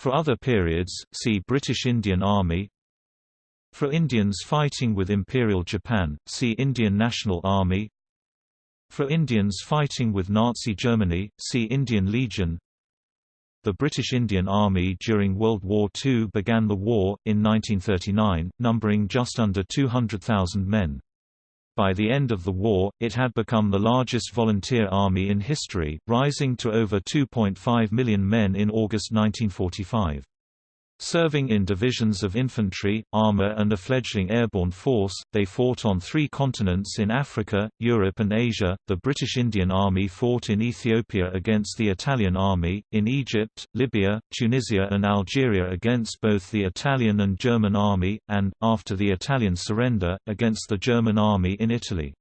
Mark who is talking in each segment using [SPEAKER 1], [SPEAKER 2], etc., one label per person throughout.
[SPEAKER 1] For other periods, see British Indian Army. For Indians fighting with Imperial Japan, see Indian National Army. For Indians fighting with Nazi Germany, see Indian Legion. The British Indian Army during World War II began the war, in 1939, numbering just under 200,000 men. By the end of the war, it had become the largest volunteer army in history, rising to over 2.5 million men in August 1945. Serving in divisions of infantry, armor and a fledgling airborne force, they fought on three continents in Africa, Europe and Asia. The British Indian Army fought in Ethiopia against the Italian Army, in Egypt, Libya, Tunisia and Algeria against both the Italian and German Army, and, after the Italian surrender, against the German Army in Italy.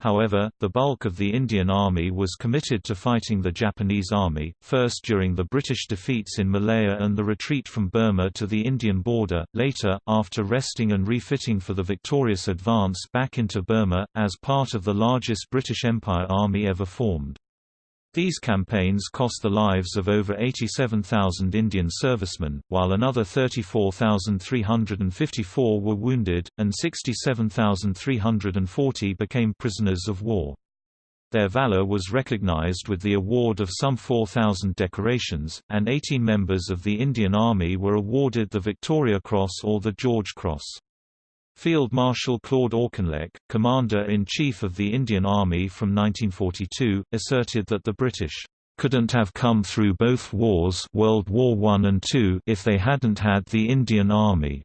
[SPEAKER 1] However, the bulk of the Indian Army was committed to fighting the Japanese Army, first during the British defeats in Malaya and the retreat from Burma to the Indian border, later, after resting and refitting for the victorious advance back into Burma, as part of the largest British Empire army ever formed. These campaigns cost the lives of over 87,000 Indian servicemen, while another 34,354 were wounded, and 67,340 became prisoners of war. Their valor was recognized with the award of some 4,000 decorations, and 18 members of the Indian Army were awarded the Victoria Cross or the George Cross. Field Marshal Claude Auchinleck, Commander-in-Chief of the Indian Army from 1942, asserted that the British couldn't have come through both wars World War I and II if they hadn't had the Indian Army.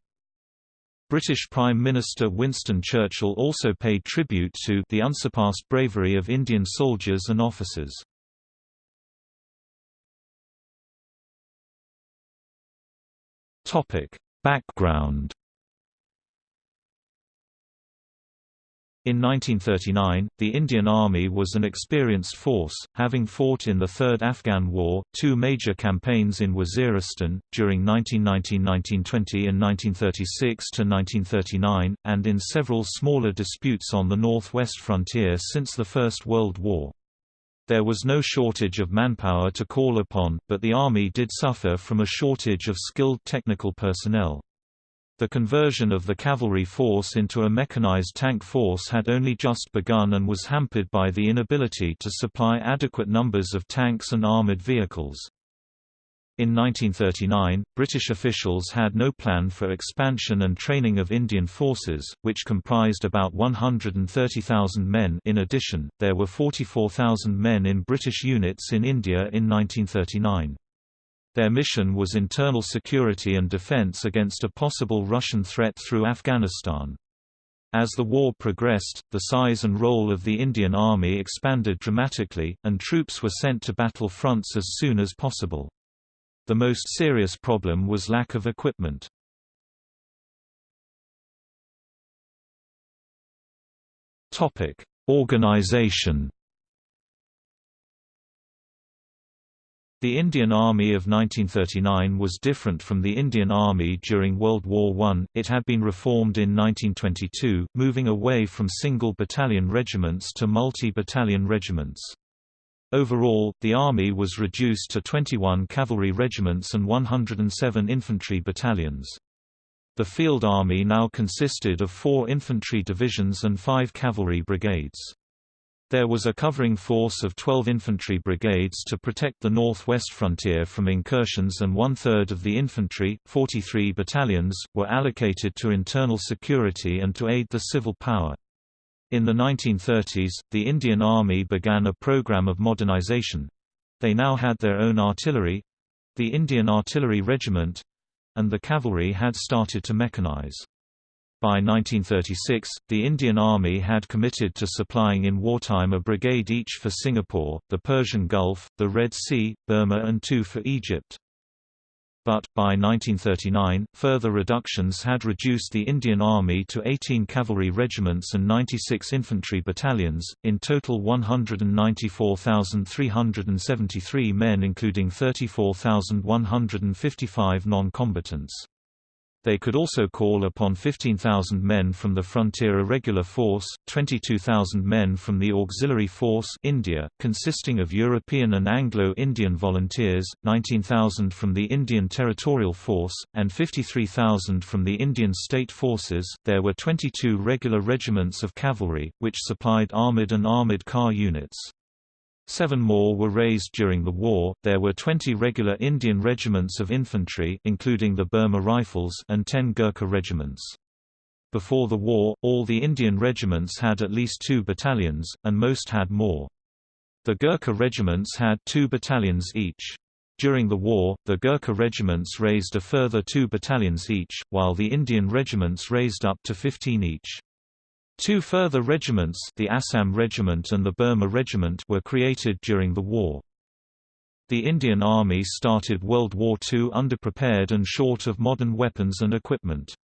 [SPEAKER 1] British Prime Minister Winston Churchill also paid tribute to the unsurpassed bravery of Indian soldiers and officers. Topic: Background In 1939, the Indian Army was an experienced force, having fought in the Third Afghan War, two major campaigns in Waziristan, during 1919–1920 and 1936–1939, and in several smaller disputes on the northwest frontier since the First World War. There was no shortage of manpower to call upon, but the Army did suffer from a shortage of skilled technical personnel. The conversion of the cavalry force into a mechanized tank force had only just begun and was hampered by the inability to supply adequate numbers of tanks and armored vehicles. In 1939, British officials had no plan for expansion and training of Indian forces, which comprised about 130,000 men in addition, there were 44,000 men in British units in India in 1939. Their mission was internal security and defense against a possible Russian threat through Afghanistan. As the war progressed, the size and role of the Indian Army expanded dramatically, and troops were sent to battle fronts as soon as possible. The most serious problem was lack of equipment. Organization The Indian Army of 1939 was different from the Indian Army during World War I, it had been reformed in 1922, moving away from single battalion regiments to multi-battalion regiments. Overall, the Army was reduced to 21 cavalry regiments and 107 infantry battalions. The Field Army now consisted of four infantry divisions and five cavalry brigades. There was a covering force of 12 infantry brigades to protect the northwest frontier from incursions and one-third of the infantry, 43 battalions, were allocated to internal security and to aid the civil power. In the 1930s, the Indian Army began a program of modernization. They now had their own artillery—the Indian Artillery Regiment—and the cavalry had started to mechanize. By 1936, the Indian Army had committed to supplying in wartime a brigade each for Singapore, the Persian Gulf, the Red Sea, Burma and two for Egypt. But, by 1939, further reductions had reduced the Indian Army to 18 cavalry regiments and 96 infantry battalions, in total 194,373 men including 34,155 non-combatants. They could also call upon 15,000 men from the Frontier Irregular Force, 22,000 men from the Auxiliary Force India, consisting of European and Anglo-Indian volunteers, 19,000 from the Indian Territorial Force, and 53,000 from the Indian State Forces. There were 22 regular regiments of cavalry, which supplied armoured and armoured car units. Seven more were raised during the war. There were 20 regular Indian regiments of infantry, including the Burma Rifles, and 10 Gurkha regiments. Before the war, all the Indian regiments had at least two battalions, and most had more. The Gurkha regiments had two battalions each. During the war, the Gurkha regiments raised a further two battalions each, while the Indian regiments raised up to 15 each. Two further regiments the Assam Regiment and the Burma Regiment were created during the war. The Indian Army started World War II underprepared and short of modern weapons and equipment.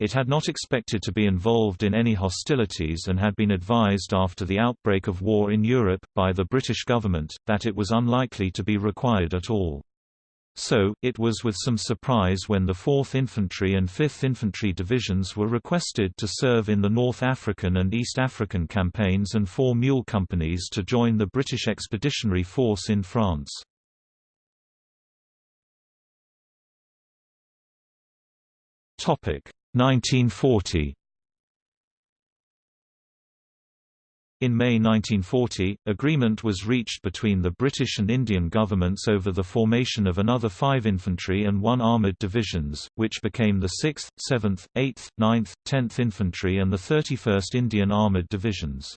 [SPEAKER 1] It had not expected to be involved in any hostilities and had been advised after the outbreak of war in Europe, by the British government, that it was unlikely to be required at all. So, it was with some surprise when the 4th Infantry and 5th Infantry Divisions were requested to serve in the North African and East African campaigns and four mule companies to join the British Expeditionary Force in France. Topic 1940 In May 1940, agreement was reached between the British and Indian governments over the formation of another five infantry and one armoured divisions, which became the 6th, 7th, 8th, 9th, 10th Infantry and the 31st Indian Armoured Divisions.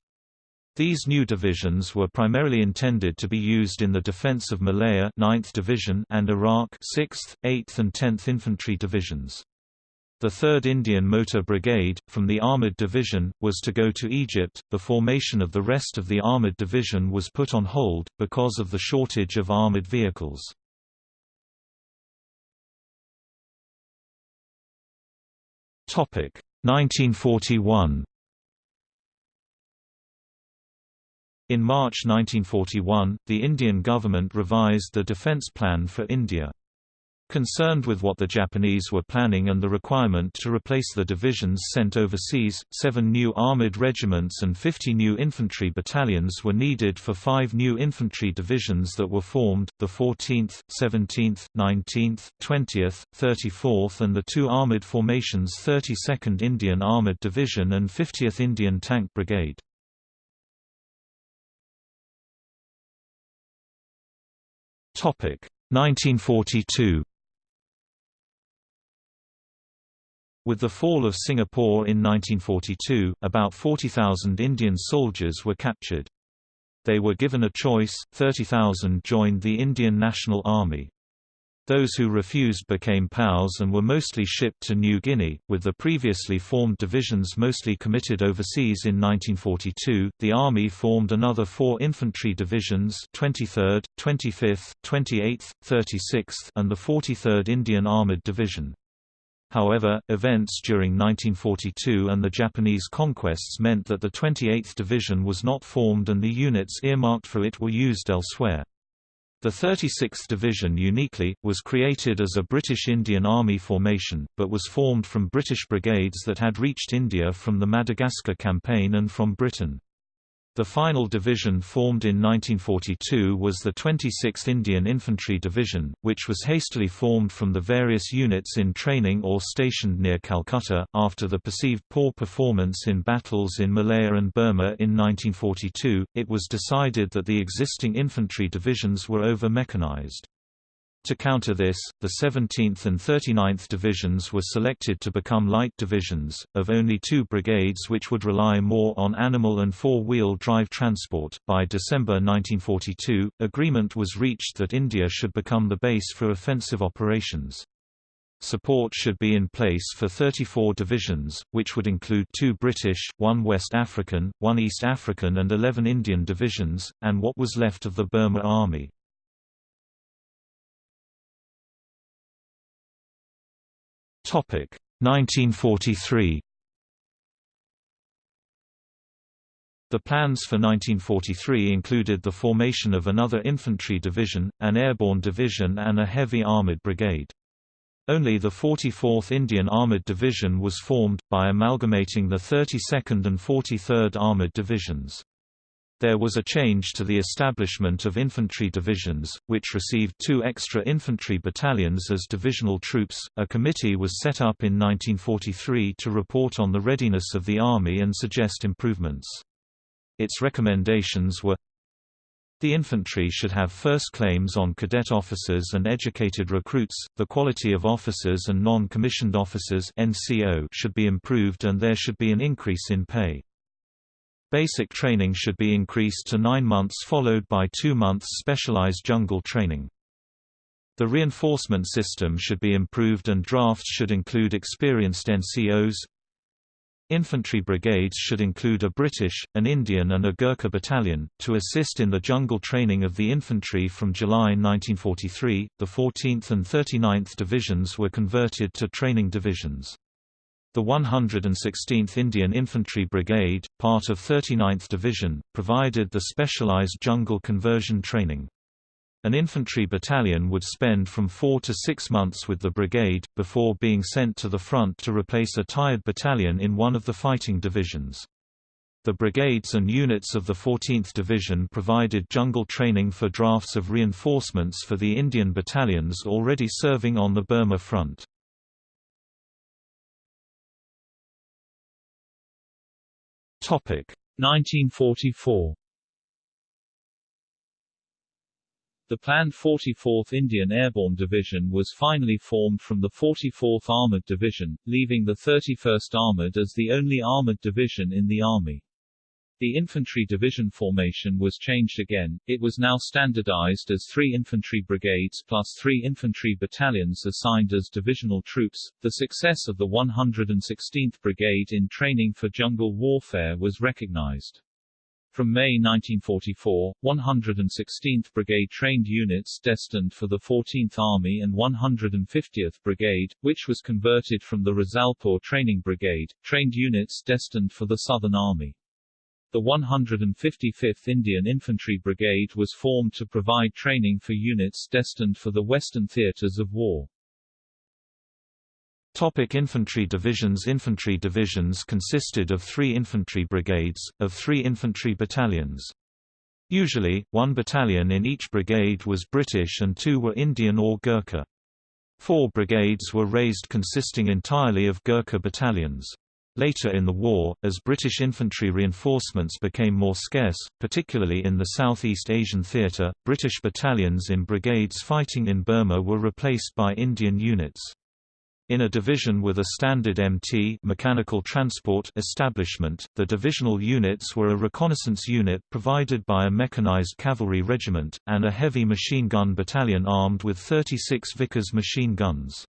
[SPEAKER 1] These new divisions were primarily intended to be used in the defence of Malaya 9th Division and Iraq 6th, 8th and 10th Infantry Divisions. The 3rd Indian Motor Brigade, from the Armoured Division, was to go to Egypt. The formation of the rest of the Armoured Division was put on hold, because of the shortage of armoured vehicles. Topic 1941 In March 1941, the Indian government revised the defence plan for India. Concerned with what the Japanese were planning and the requirement to replace the divisions sent overseas, seven new armored regiments and 50 new infantry battalions were needed for five new infantry divisions that were formed, the 14th, 17th, 19th, 20th, 34th and the two armored formations 32nd Indian Armored Division and 50th Indian Tank Brigade. Topic 1942 With the fall of Singapore in 1942, about 40,000 Indian soldiers were captured. They were given a choice, 30,000 joined the Indian National Army. Those who refused became POWs and were mostly shipped to New Guinea, with the previously formed divisions mostly committed overseas in 1942. The Army formed another four infantry divisions 23rd, 25th, 28th, 36th, and the 43rd Indian Armoured Division. However, events during 1942 and the Japanese conquests meant that the 28th Division was not formed and the units earmarked for it were used elsewhere. The 36th Division uniquely, was created as a British Indian Army formation, but was formed from British brigades that had reached India from the Madagascar campaign and from Britain. The final division formed in 1942 was the 26th Indian Infantry Division, which was hastily formed from the various units in training or stationed near Calcutta. After the perceived poor performance in battles in Malaya and Burma in 1942, it was decided that the existing infantry divisions were over mechanized. To counter this, the 17th and 39th Divisions were selected to become light divisions, of only two brigades which would rely more on animal and four-wheel drive transport. By December 1942, agreement was reached that India should become the base for offensive operations. Support should be in place for 34 divisions, which would include two British, one West African, one East African and 11 Indian divisions, and what was left of the Burma Army. 1943. The plans for 1943 included the formation of another infantry division, an airborne division and a heavy armored brigade. Only the 44th Indian Armoured Division was formed, by amalgamating the 32nd and 43rd Armoured Divisions. There was a change to the establishment of infantry divisions, which received two extra infantry battalions as divisional troops. A committee was set up in 1943 to report on the readiness of the Army and suggest improvements. Its recommendations were the infantry should have first claims on cadet officers and educated recruits, the quality of officers and non-commissioned officers should be improved and there should be an increase in pay. Basic training should be increased to nine months followed by two months specialized jungle training. The reinforcement system should be improved and drafts should include experienced NCOs. Infantry brigades should include a British, an Indian and a Gurkha battalion, to assist in the jungle training of the infantry from July 1943. The 14th and 39th Divisions were converted to training divisions. The 116th Indian Infantry Brigade, part of 39th Division, provided the specialized jungle conversion training. An infantry battalion would spend from four to six months with the brigade, before being sent to the front to replace a tired battalion in one of the fighting divisions. The brigades and units of the 14th Division provided jungle training for drafts of reinforcements for the Indian battalions already serving on the Burma front.
[SPEAKER 2] 1944 The planned 44th Indian Airborne Division was finally formed from the 44th Armored Division, leaving the 31st Armored as the only armored division in the Army. The infantry division formation was changed again, it was now standardized as three infantry brigades plus three infantry battalions assigned as divisional troops. The success of the 116th Brigade in training for jungle warfare was recognized. From May 1944, 116th Brigade trained units destined for the 14th Army and 150th Brigade, which was converted from the Risalpur Training Brigade, trained units destined for the Southern Army. The 155th Indian Infantry Brigade was formed to provide training for units destined for the Western theaters of war.
[SPEAKER 1] Topic infantry divisions Infantry divisions consisted of three infantry brigades, of three infantry battalions. Usually, one battalion in each brigade was British and two were Indian or Gurkha. Four brigades were raised consisting entirely of Gurkha battalions. Later in the war, as British infantry reinforcements became more scarce, particularly in the Southeast Asian theatre, British battalions in brigades fighting in Burma were replaced by Indian units. In a division with a standard MT mechanical transport establishment, the divisional units were a reconnaissance unit provided by a mechanized cavalry regiment, and a heavy machine gun battalion armed with 36 Vickers machine guns.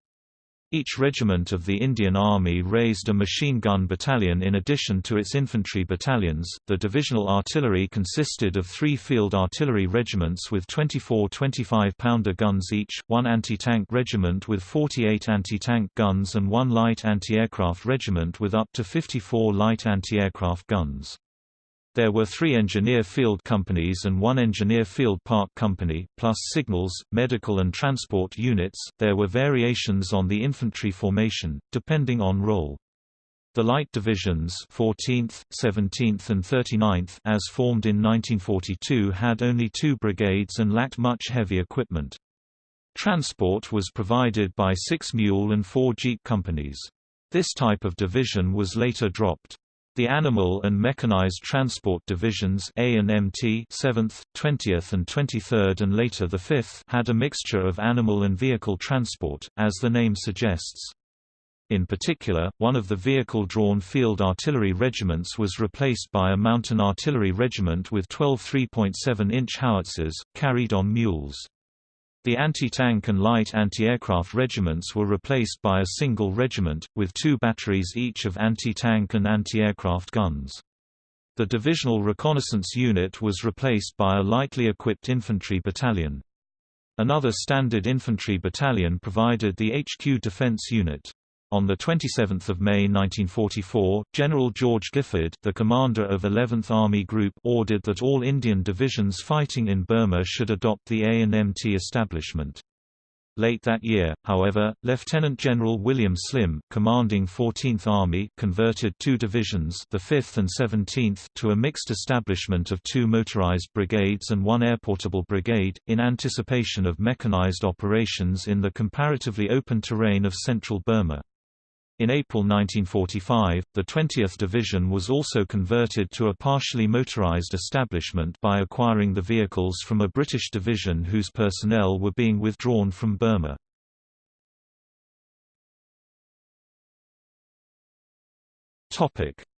[SPEAKER 1] Each regiment of the Indian Army raised a machine gun battalion in addition to its infantry battalions. The divisional artillery consisted of three field artillery regiments with 24 25 pounder guns each, one anti tank regiment with 48 anti tank guns, and one light anti aircraft regiment with up to 54 light anti aircraft guns. There were three engineer field companies and one engineer field park company, plus signals, medical and transport units. There were variations on the infantry formation, depending on role. The light divisions 14th, 17th and 39th as formed in 1942 had only two brigades and lacked much heavy equipment. Transport was provided by six mule and four jeep companies. This type of division was later dropped. The Animal and Mechanized Transport Divisions A and MT 7th, 20th and 23rd and later the 5th had a mixture of animal and vehicle transport, as the name suggests. In particular, one of the vehicle-drawn field artillery regiments was replaced by a mountain artillery regiment with 12 3.7-inch howitzers, carried on mules. The anti-tank and light anti-aircraft regiments were replaced by a single regiment, with two batteries each of anti-tank and anti-aircraft guns. The divisional reconnaissance unit was replaced by a lightly equipped infantry battalion. Another standard infantry battalion provided the HQ defense unit. On 27 May 1944, General George Giffard, the commander of 11th Army Group ordered that all Indian divisions fighting in Burma should adopt the A&MT establishment. Late that year, however, Lieutenant General William Slim, commanding 14th Army, converted two divisions, the 5th and 17th, to a mixed establishment of two motorized brigades and one airportable brigade, in anticipation of mechanized operations in the comparatively open terrain of central Burma. In April 1945, the 20th Division was also converted to a partially motorized establishment by acquiring the vehicles from a British division whose personnel were being withdrawn from Burma.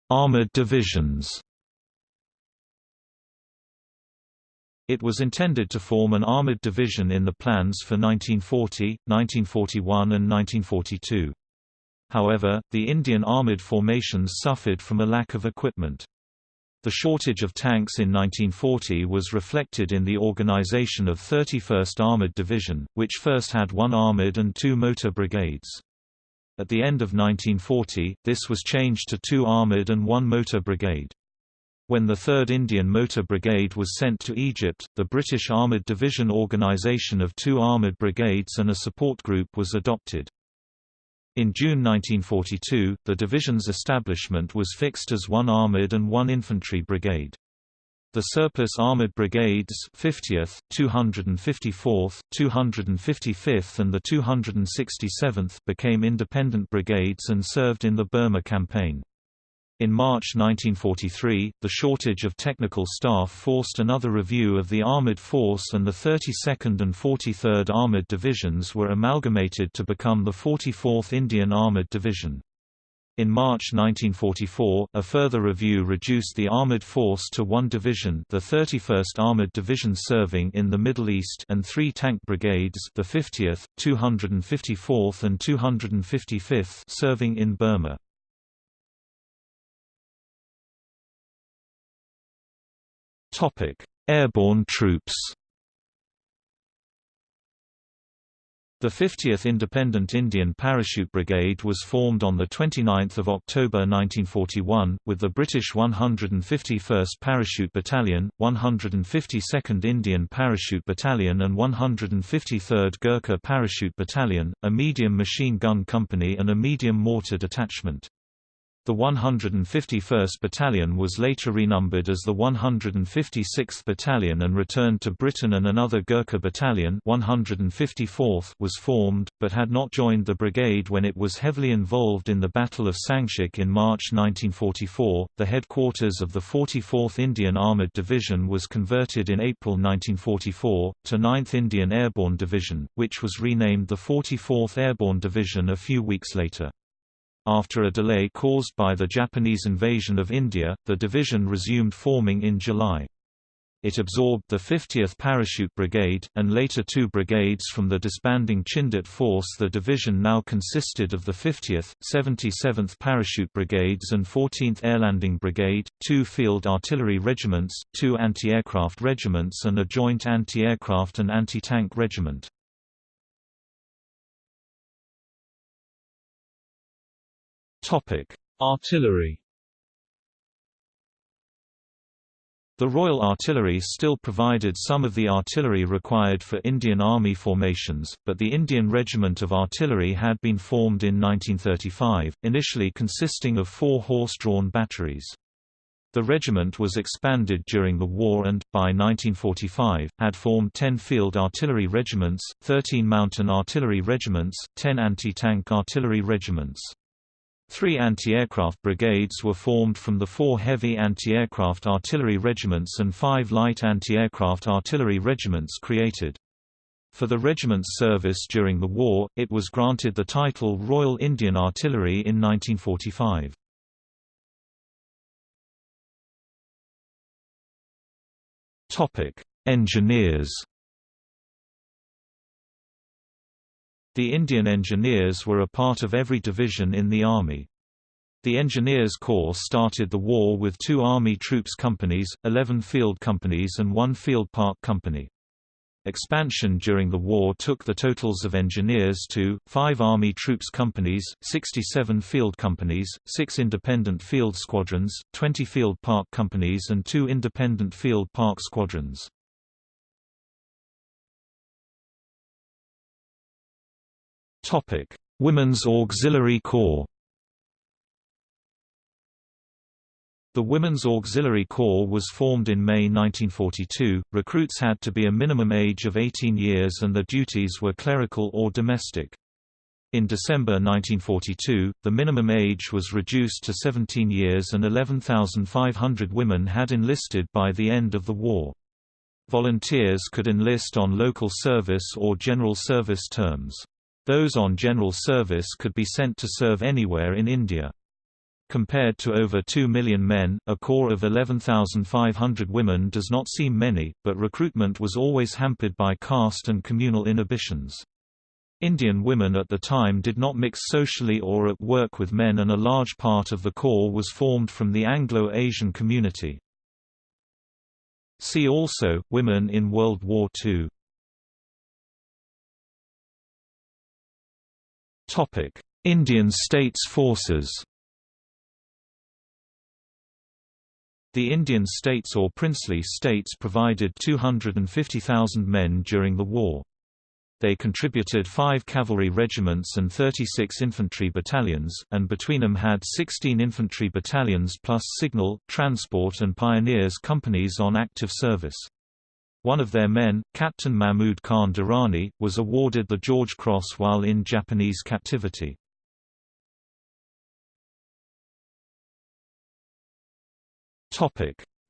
[SPEAKER 1] Armored divisions It was intended to form an armored division in the plans for 1940, 1941 and 1942. However, the Indian armoured formations suffered from a lack of equipment. The shortage of tanks in 1940 was reflected in the organization of 31st Armored Division, which first had one armored and two motor brigades. At the end of 1940, this was changed to two armored and one motor brigade. When the 3rd Indian Motor Brigade was sent to Egypt, the British Armoured Division organisation of two armoured brigades and a support group was adopted. In June 1942, the division's establishment was fixed as one armoured and one infantry brigade. The surplus armoured brigades 50th, 254th, 255th and the 267th became independent brigades and served in the Burma campaign. In March 1943, the shortage of technical staff forced another review of the armoured force and the 32nd and 43rd Armoured Divisions were amalgamated to become the 44th Indian Armoured Division. In March 1944, a further review reduced the armoured force to one division the 31st Armoured Division serving in the Middle East and three tank brigades the 50th, 254th and 255th serving in Burma. Topic: Airborne troops. The 50th Independent Indian Parachute Brigade was formed on 29 October 1941, with the British 151st Parachute Battalion, 152nd Indian Parachute Battalion and 153rd Gurkha Parachute Battalion, a medium machine gun company and a medium mortar detachment. The 151st Battalion was later renumbered as the 156th Battalion and returned to Britain and another Gurkha Battalion 154th was formed, but had not joined the brigade when it was heavily involved in the Battle of Sangshak in March 1944. The headquarters of the 44th Indian Armoured Division was converted in April 1944, to 9th Indian Airborne Division, which was renamed the 44th Airborne Division a few weeks later. After a delay caused by the Japanese invasion of India, the division resumed forming in July. It absorbed the 50th Parachute Brigade, and later two brigades from the disbanding Chindit Force The division now consisted of the 50th, 77th Parachute Brigades and 14th Airlanding Brigade, two field artillery regiments, two anti-aircraft regiments and a joint anti-aircraft and anti-tank regiment.
[SPEAKER 2] Topic: Artillery.
[SPEAKER 1] The Royal Artillery still provided some of the artillery required for Indian Army formations, but the Indian Regiment of Artillery had been formed in 1935, initially consisting of four horse-drawn batteries. The regiment was expanded during the war and, by 1945, had formed 10 field artillery regiments, 13 mountain artillery regiments, 10 anti-tank artillery regiments. Three anti-aircraft brigades were formed from the four heavy anti-aircraft artillery regiments and five light anti-aircraft artillery regiments created. For the regiment's service during the war, it was granted the title Royal Indian Artillery in 1945. Engineers The Indian Engineers were a part of every division in the Army. The Engineers Corps started the war with two Army Troops Companies, 11 Field Companies and one Field Park Company. Expansion during the war took the totals of engineers to, 5 Army Troops Companies, 67 Field Companies, 6 Independent Field Squadrons, 20 Field Park Companies and 2 Independent Field Park Squadrons. Topic: Women's Auxiliary Corps. The Women's Auxiliary Corps was formed in May 1942. Recruits had to be a minimum age of 18 years and their duties were clerical or domestic. In December 1942, the minimum age was reduced to 17 years and 11,500 women had enlisted by the end of the war. Volunteers could enlist on local service or general service terms. Those on general service could be sent to serve anywhere in India. Compared to over 2 million men, a corps of 11,500 women does not seem many, but recruitment was always hampered by caste and communal inhibitions. Indian women at the time did not mix socially or at work with men and a large part of the corps was formed from the Anglo-Asian community. See also, Women in World War II Indian States Forces The Indian states or princely states provided 250,000 men during the war. They contributed five cavalry regiments and 36 infantry battalions, and between them had 16 infantry battalions plus signal, transport and pioneers companies on active service. One of their men, Captain Mahmud Khan Durrani, was awarded the George Cross while in Japanese captivity.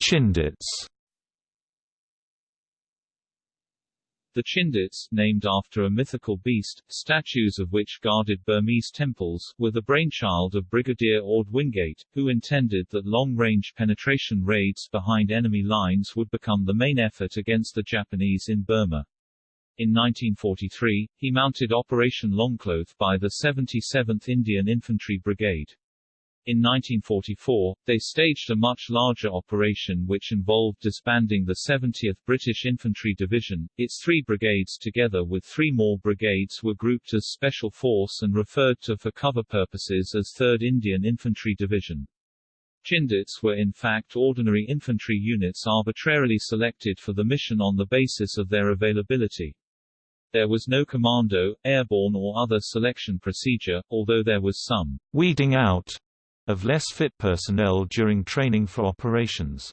[SPEAKER 1] Chindits
[SPEAKER 2] The Chindits, named after a mythical beast, statues of which guarded Burmese temples, were the brainchild of Brigadier Orde Wingate, who intended that long-range penetration raids behind enemy lines would become the main effort against the Japanese in Burma. In 1943, he mounted Operation Longcloth by the 77th Indian Infantry Brigade. In 1944, they staged a much larger operation which involved disbanding the 70th British Infantry Division. Its three brigades together with three more brigades were grouped as Special Force and referred to for cover purposes as 3rd Indian Infantry Division. Chindits were in fact ordinary infantry units arbitrarily selected for the mission on the basis of their availability. There was no commando, airborne or other selection procedure, although there was some
[SPEAKER 1] weeding out of less fit personnel during training for operations.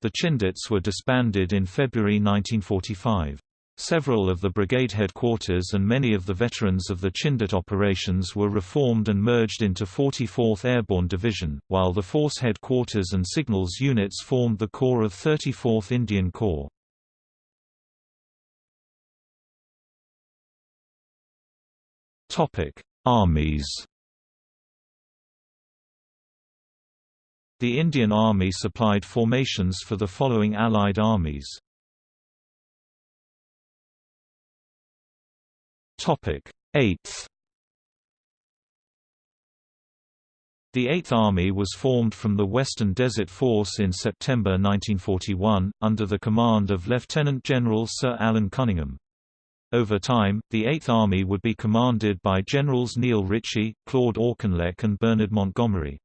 [SPEAKER 1] The Chindits were disbanded in February 1945. Several of the brigade headquarters and many of the veterans of the Chindit operations were reformed and merged into 44th Airborne Division, while the force headquarters and signals units formed the core of 34th Indian Corps. Armies The Indian Army supplied formations for the following Allied armies. Topic 8th The Eighth Army was formed from the Western Desert Force in September 1941, under the command of Lieutenant General Sir Alan Cunningham. Over time, the Eighth Army would be commanded by Generals Neil Ritchie, Claude Auchinleck and Bernard Montgomery.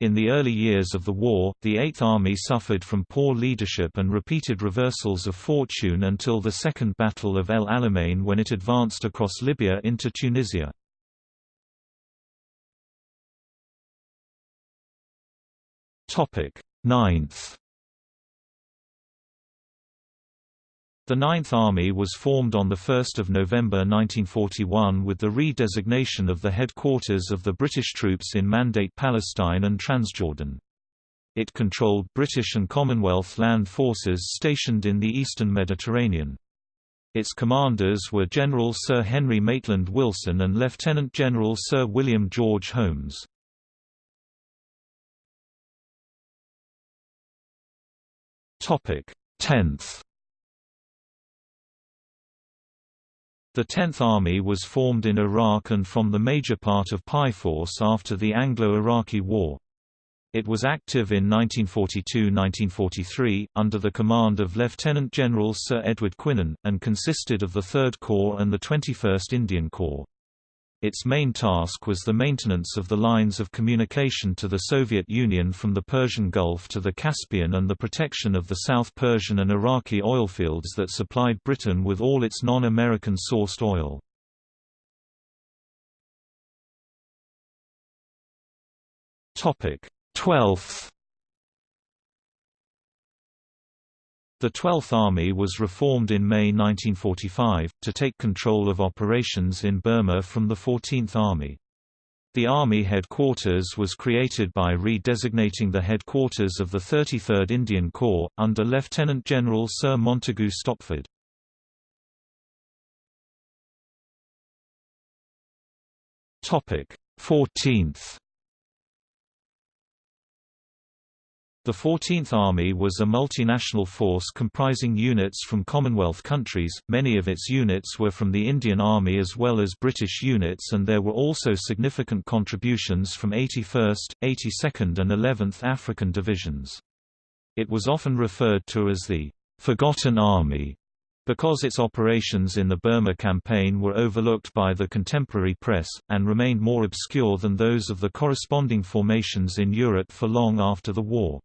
[SPEAKER 1] In the early years of the war, the Eighth Army suffered from poor leadership and repeated reversals of fortune until the Second Battle of El Alamein when it advanced across Libya into Tunisia. Ninth The Ninth Army was formed on 1 November 1941 with the re-designation of the headquarters of the British troops in Mandate Palestine and Transjordan. It controlled British and Commonwealth land forces stationed in the eastern Mediterranean. Its commanders were General Sir Henry Maitland Wilson and Lieutenant General Sir William George Holmes. Tenth The Tenth Army was formed in Iraq and from the major part of Paiforce after the Anglo-Iraqi War. It was active in 1942–1943, under the command of Lieutenant General Sir Edward Quinan, and consisted of the 3rd Corps and the 21st Indian Corps. Its main task was the maintenance of the lines of communication to the Soviet Union from the Persian Gulf to the Caspian and the protection of the South Persian and Iraqi oilfields that supplied Britain with all its non-American sourced oil. Topic: 12th The 12th Army was reformed in May 1945, to take control of operations in Burma from the 14th Army. The Army headquarters was created by redesignating the headquarters of the 33rd Indian Corps, under Lieutenant General Sir Montagu Stopford. Topic 14th The 14th Army was a multinational force comprising units from Commonwealth countries, many of its units were from the Indian Army as well as British units and there were also significant contributions from 81st, 82nd and 11th African Divisions. It was often referred to as the «Forgotten Army» because its operations in the Burma campaign were overlooked by the contemporary press, and remained more obscure than those of the corresponding formations in Europe for long after the war.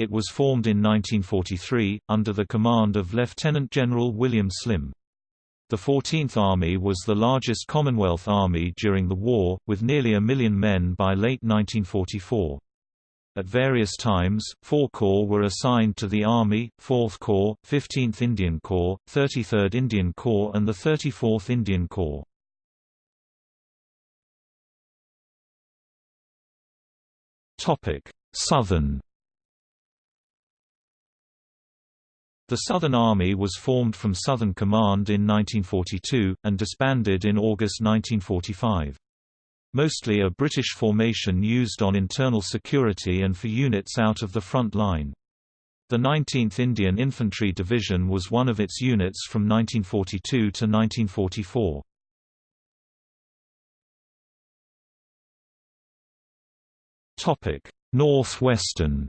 [SPEAKER 1] It was formed in 1943, under the command of Lieutenant General William Slim. The 14th Army was the largest Commonwealth Army during the war, with nearly a million men by late 1944. At various times, four corps were assigned to the Army, 4th Corps, 15th Indian Corps, 33rd Indian Corps and the 34th Indian Corps. Southern The Southern Army was formed from Southern Command in 1942, and disbanded in August 1945. Mostly a British formation used on internal security and for units out of the front line. The 19th Indian Infantry Division was one of its units from 1942 to 1944. Northwestern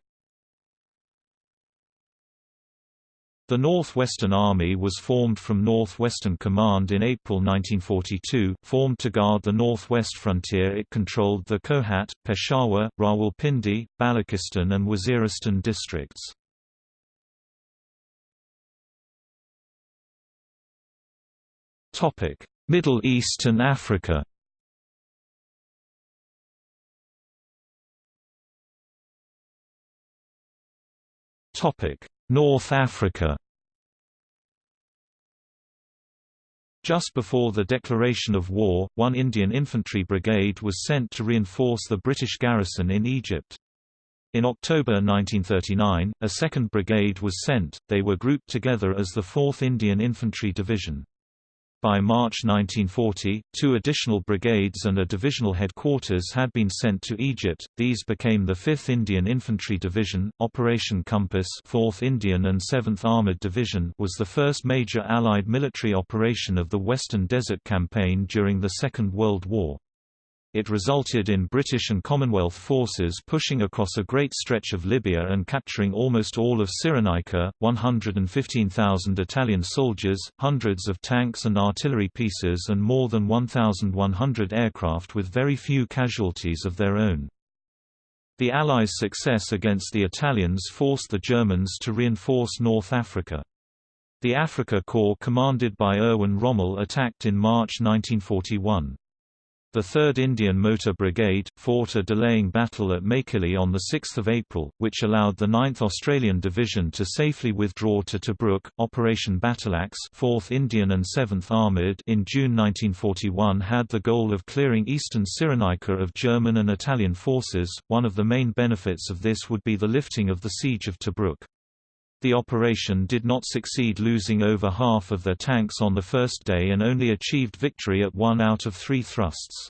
[SPEAKER 1] The Northwestern Army was formed from Northwestern Command in April 1942, formed to guard the northwest frontier it controlled the Kohat, Peshawar, Rawalpindi, Balochistan and Waziristan districts. Middle East and Africa North Africa Just before the declaration of war, one Indian infantry brigade was sent to reinforce the British garrison in Egypt. In October 1939, a second brigade was sent, they were grouped together as the 4th Indian Infantry Division. By March 1940, two additional brigades and a divisional headquarters had been sent to Egypt. These became the 5th Indian Infantry Division. Operation Compass, 4th Indian and 7th Armored Division, was the first major Allied military operation of the Western Desert Campaign during the Second World War. It resulted in British and Commonwealth forces pushing across a great stretch of Libya and capturing almost all of Cyrenaica, 115,000 Italian soldiers, hundreds of tanks and artillery pieces and more than 1,100 aircraft with very few casualties of their own. The Allies' success against the Italians forced the Germans to reinforce North Africa. The Afrika Korps commanded by Erwin Rommel attacked in March 1941. The 3rd Indian Motor Brigade, fought a delaying battle at Mechili on 6 April, which allowed the 9th Australian Division to safely withdraw to Tobruk. Operation Battleaxe 4th Indian and 7th Armoured in June 1941 had the goal of clearing eastern Cyrenaica of German and Italian forces. One of the main benefits of this would be the lifting of the siege of Tobruk. The operation did not succeed losing over half of their tanks on the first day and only achieved victory at one out of three thrusts.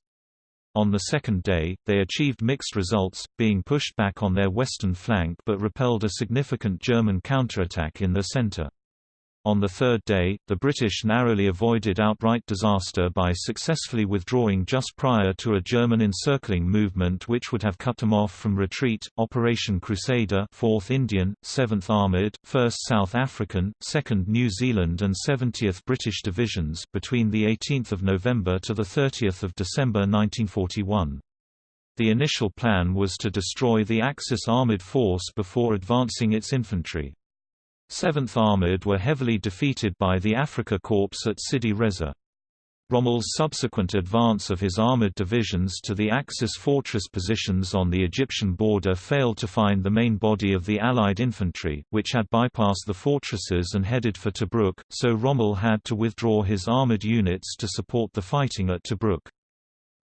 [SPEAKER 1] On the second day, they achieved mixed results, being pushed back on their western flank but repelled a significant German counterattack in their center. On the third day, the British narrowly avoided outright disaster by successfully withdrawing just prior to a German encircling movement which would have cut them off from retreat. Operation Crusader, 4th Indian, 7th Armored, 1st South African, 2nd New Zealand, and 70th British Divisions between the 18th of November to the 30th of December 1941. The initial plan was to destroy the Axis armored force before advancing its infantry. 7th Armored were heavily defeated by the Afrika Korps at Sidi Rezegh. Rommel's subsequent advance of his armored divisions to the Axis fortress positions on the Egyptian border failed to find the main body of the Allied infantry, which had bypassed the fortresses and headed for Tobruk, so Rommel had to withdraw his armored units to support the fighting at Tobruk.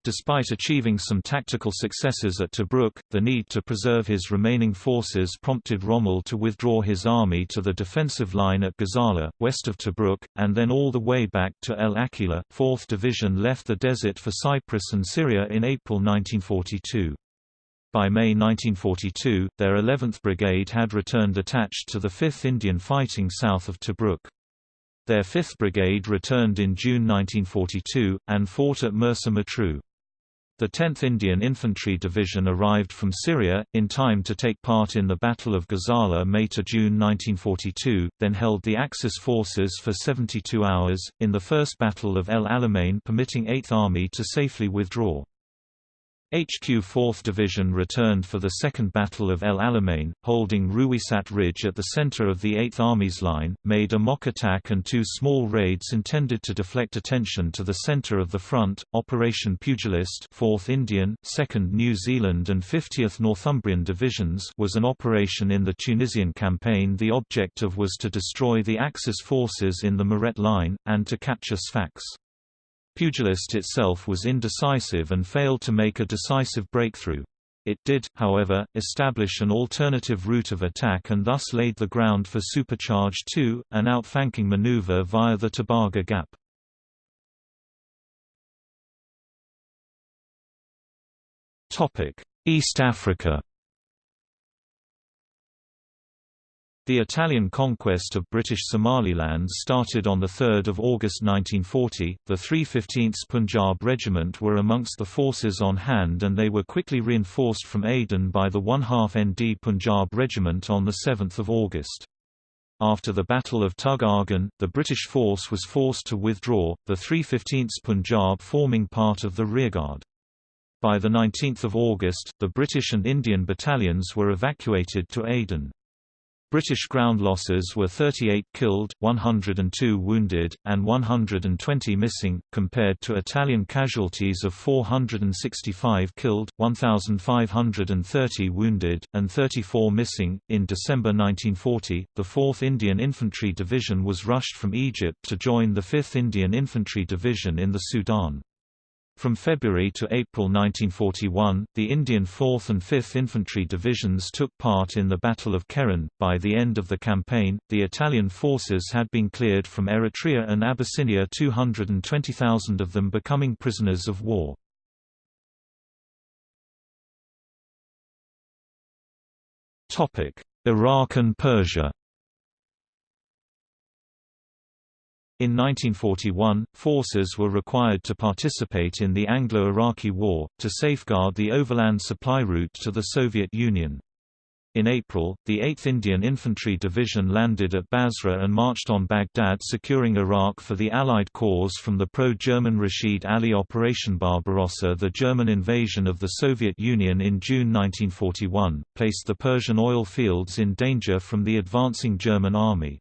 [SPEAKER 1] Despite achieving some tactical successes at Tobruk, the need to preserve his remaining forces prompted Rommel to withdraw his army to the defensive line at Gazala, west of Tobruk, and then all the way back to El Agheila. 4th Division left the desert for Cyprus and Syria in April 1942. By May 1942, their 11th Brigade had returned attached to the 5th Indian fighting south of Tobruk. Their 5th Brigade returned in June 1942, and fought at Mersa Matruh. The 10th Indian Infantry Division arrived from Syria, in time to take part in the Battle of Gazala May–June 1942, then held the Axis forces for 72 hours, in the First Battle of El Alamein permitting 8th Army to safely withdraw. HQ 4th Division returned for the Second Battle of El Alamein, holding Ruwisat Ridge at the center of the 8th Army's line, made a mock attack and two small raids intended to deflect attention to the center of the front. Operation Pugilist 4th Indian, 2nd New Zealand and 50th Northumbrian Divisions was an operation in the Tunisian campaign the objective was to destroy the Axis forces in the Mareth Line, and to capture Sfax. Pugilist itself was indecisive and failed to make a decisive breakthrough. It did, however, establish an alternative route of attack and thus laid the ground for Supercharge 2, an outflanking maneuver via the Tebaga Gap. East Africa The Italian conquest of British Somaliland started on 3 August 1940. The 315th Punjab Regiment were amongst the forces on hand and they were quickly reinforced from Aden by the 1 half ND Punjab Regiment on 7 August. After the Battle of Tug Argan, the British force was forced to withdraw, the 315th Punjab forming part of the rearguard. By 19 August, the British and Indian battalions were evacuated to Aden. British ground losses were 38 killed, 102 wounded, and 120 missing, compared to Italian casualties of 465 killed, 1,530 wounded, and 34 missing. In December 1940, the 4th Indian Infantry Division was rushed from Egypt to join the 5th Indian Infantry Division in the Sudan. From February to April 1941, the Indian 4th and 5th Infantry Divisions took part in the Battle of Keren. By the end of the campaign, the Italian forces had been cleared from Eritrea and Abyssinia 220,000 of them becoming prisoners of war. Iraq and Persia In 1941, forces were required to participate in the Anglo-Iraqi War, to safeguard the overland supply route to the Soviet Union. In April, the 8th Indian Infantry Division landed at Basra and marched on Baghdad securing Iraq for the Allied cause from the pro-German Rashid Ali Operation Barbarossa The German invasion of the Soviet Union in June 1941, placed the Persian oil fields in danger from the advancing German army.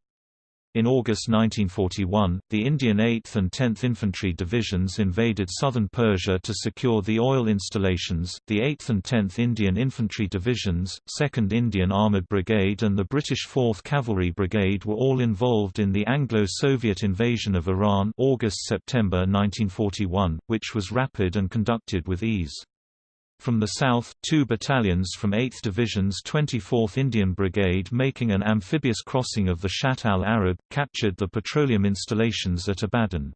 [SPEAKER 1] In August 1941, the Indian 8th and 10th Infantry Divisions invaded southern Persia to secure the oil installations. The 8th and 10th Indian Infantry Divisions, 2nd Indian Armoured Brigade, and the British 4th Cavalry Brigade were all involved in the Anglo-Soviet invasion of Iran, August-September 1941, which was rapid and conducted with ease. From the south, two battalions from 8th Division's 24th Indian Brigade making an amphibious crossing of the Shatt al-Arab, captured the petroleum installations at Abadan.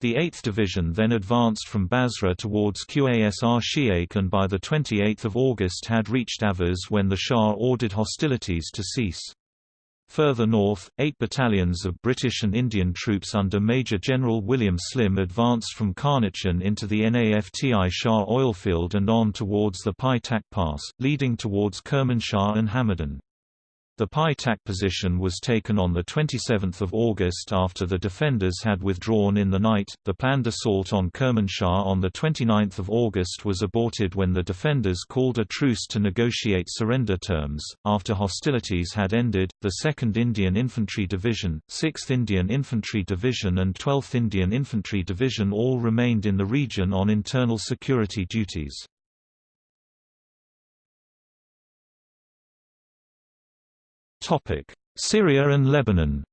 [SPEAKER 1] The 8th Division then advanced from Basra towards Qasr Shiak and by 28 August had reached Ahvaz when the Shah ordered hostilities to cease. Further north, eight battalions of British and Indian troops under Major General William Slim advanced from Karnatchan into the Naft-i-Shah oilfield and on towards the Pai Tak Pass, leading towards Kermanshah and Hamadan. The Pai Tak position was taken on 27 August after the defenders had withdrawn in the night. The planned assault on Kermanshah on 29 August was aborted when the defenders called a truce to negotiate surrender terms. After hostilities had ended, the 2nd Indian Infantry Division, 6th Indian Infantry Division, and 12th Indian Infantry Division all remained in the region on internal security duties. Syria and Lebanon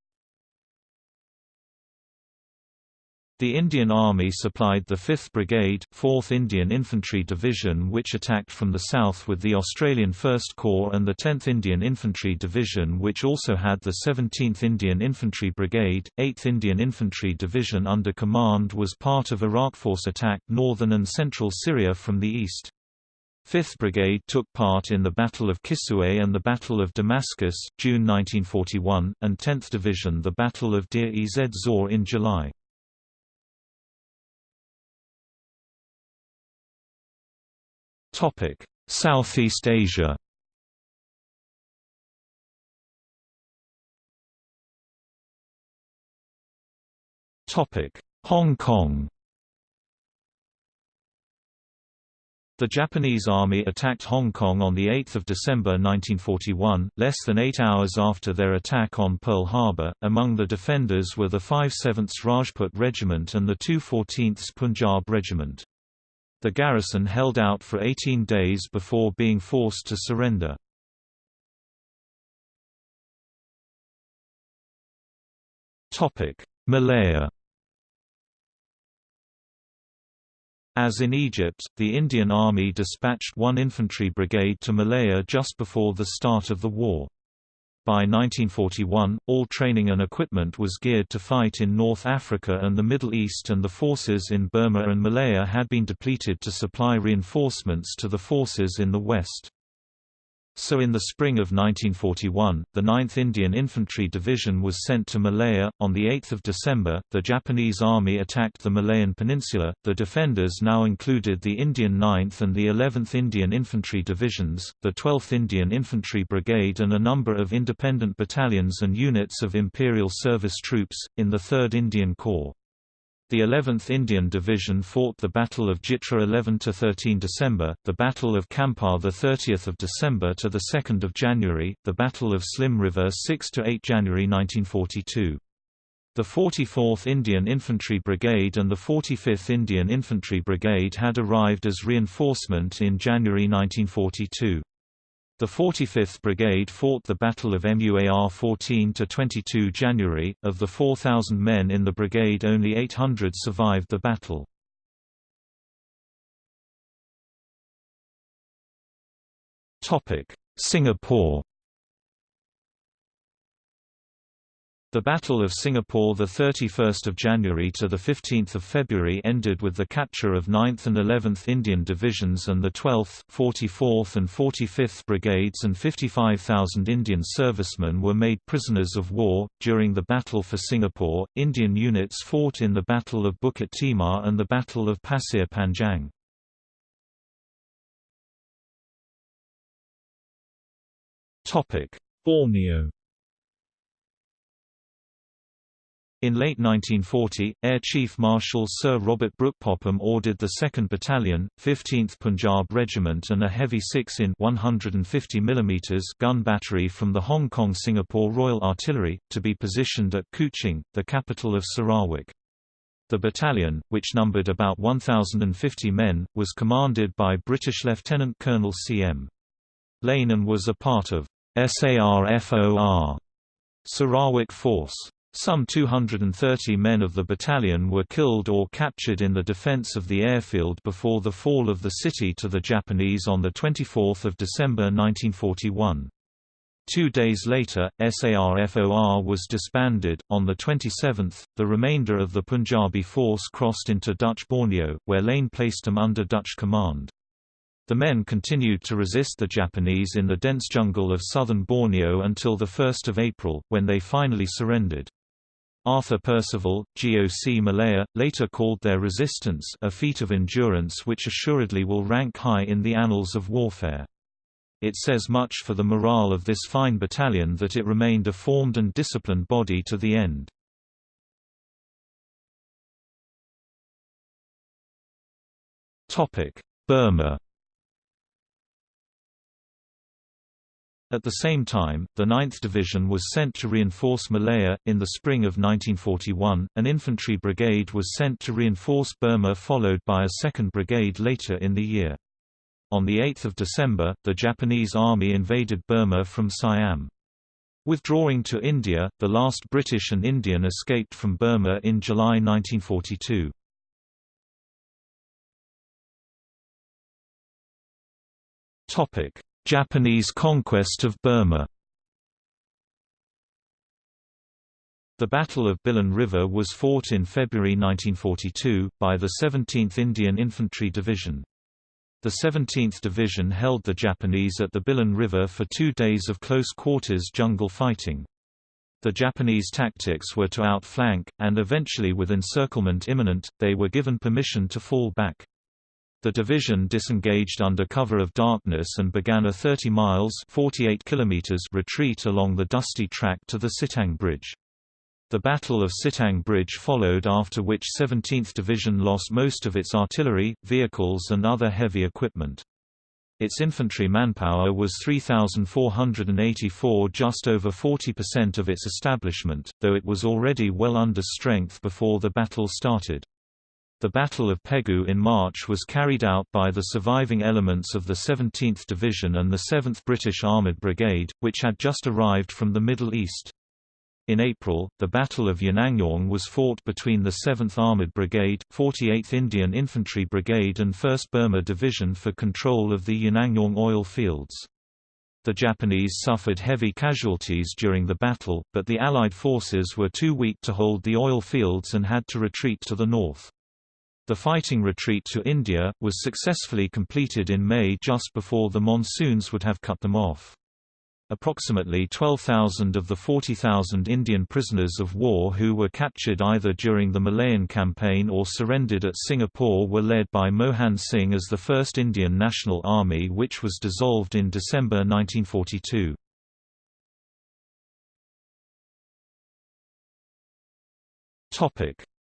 [SPEAKER 1] The Indian Army supplied the 5th Brigade, 4th Indian Infantry Division which attacked from the south with the Australian 1st Corps and the 10th Indian Infantry Division which also had the 17th Indian Infantry Brigade, 8th Indian Infantry Division under command was part of Iraq Force attack northern and central Syria from the east. 5th Brigade took part in the Battle of Kisweh and the Battle of Damascus, June 1941, and 10th Division the Battle of Deir ez Zor in July. Southeast Asia Hong Kong The Japanese army attacked Hong Kong on 8 December 1941, less than eight hours after their attack on Pearl Harbor. Among the defenders were the 5/7th Rajput Regiment and the 214th Punjab Regiment. The garrison held out for 18 days before being forced to surrender. Malaya As in Egypt, the Indian Army dispatched one infantry brigade to Malaya just before the start of the war. By 1941, all training and equipment was geared to fight in North Africa and the Middle East and the forces in Burma and Malaya had been depleted to supply reinforcements to the forces in the West. So in the spring of 1941, the 9th Indian Infantry Division was sent to Malaya. On 8 December, the Japanese Army attacked the Malayan Peninsula. The defenders now included the Indian 9th and the 11th Indian Infantry Divisions, the 12th Indian Infantry Brigade and a number of independent battalions and units of Imperial Service troops, in the 3rd Indian Corps. The 11th Indian Division fought the Battle of Jitra 11 to 13 December, the Battle of Kampar 30 December to the 2nd of January, the Battle of Slim River 6 to 8 January 1942. The 44th Indian Infantry Brigade and the 45th Indian Infantry Brigade had arrived as reinforcement in January 1942. The 45th Brigade fought the Battle of Muar 14–22 January, of the 4,000 men in the brigade only 800 survived the battle. Singapore The Battle of Singapore 31 January to 15 February ended with the capture of 9th and 11th Indian Divisions and the 12th, 44th and 45th Brigades and 55,000 Indian servicemen were made prisoners of war. During the Battle for Singapore, Indian units fought in the Battle of Bukit Timah and the Battle of Pasir Panjang.
[SPEAKER 2] Topic: Borneo
[SPEAKER 1] In late 1940, Air Chief Marshal Sir Robert Brooke Popham ordered the 2nd Battalion, 15th Punjab Regiment and a heavy 6 in 150 mm gun battery from the Hong Kong-Singapore Royal Artillery, to be positioned at Kuching, the capital of Sarawak. The battalion, which numbered about 1,050 men, was commanded by British Lieutenant Colonel C.M. Lane and was a part of SARFOR Sarawak Force. Some 230 men of the battalion were killed or captured in the defense of the airfield before the fall of the city to the Japanese on 24 December 1941. Two days later, SARFOR was disbanded. On the 27th, the remainder of the Punjabi force crossed into Dutch Borneo, where Lane placed them under Dutch command. The men continued to resist the Japanese in the dense jungle of southern Borneo until 1 April, when they finally surrendered. Arthur Percival, GOC Malaya, later called their resistance a feat of endurance which assuredly will rank high in the annals of warfare. It says much for the morale of this fine battalion that it remained a formed and disciplined body to the end. Burma At the same time, the 9th Division was sent to reinforce Malaya. In the spring of 1941, an infantry brigade was sent to reinforce Burma, followed by a second brigade later in the year. On 8 December, the Japanese army invaded Burma from Siam. Withdrawing to India, the last British and Indian escaped from Burma in July 1942. Japanese conquest of Burma The Battle of Bilin River was fought in February 1942, by the 17th Indian Infantry Division. The 17th Division held the Japanese at the Bilin River for two days of close-quarters jungle fighting. The Japanese tactics were to outflank, and eventually with encirclement imminent, they were given permission to fall back. The division disengaged under cover of darkness and began a 30 miles 48 kilometers retreat along the dusty track to the Sitang Bridge. The Battle of Sitang Bridge followed after which 17th Division lost most of its artillery, vehicles and other heavy equipment. Its infantry manpower was 3,484 just over 40% of its establishment, though it was already well under strength before the battle started. The Battle of Pegu in March was carried out by the surviving elements of the 17th Division and the 7th British Armoured Brigade, which had just arrived from the Middle East. In April, the Battle of Yenangyaung was fought between the 7th Armoured Brigade, 48th Indian Infantry Brigade and 1st Burma Division for control of the Yenangyaung oil fields. The Japanese suffered heavy casualties during the battle, but the Allied forces were too weak to hold the oil fields and had to retreat to the north. The fighting retreat to India, was successfully completed in May just before the monsoons would have cut them off. Approximately 12,000 of the 40,000 Indian prisoners of war who were captured either during the Malayan campaign or surrendered at Singapore were led by Mohan Singh as the first Indian National Army which was dissolved in December 1942.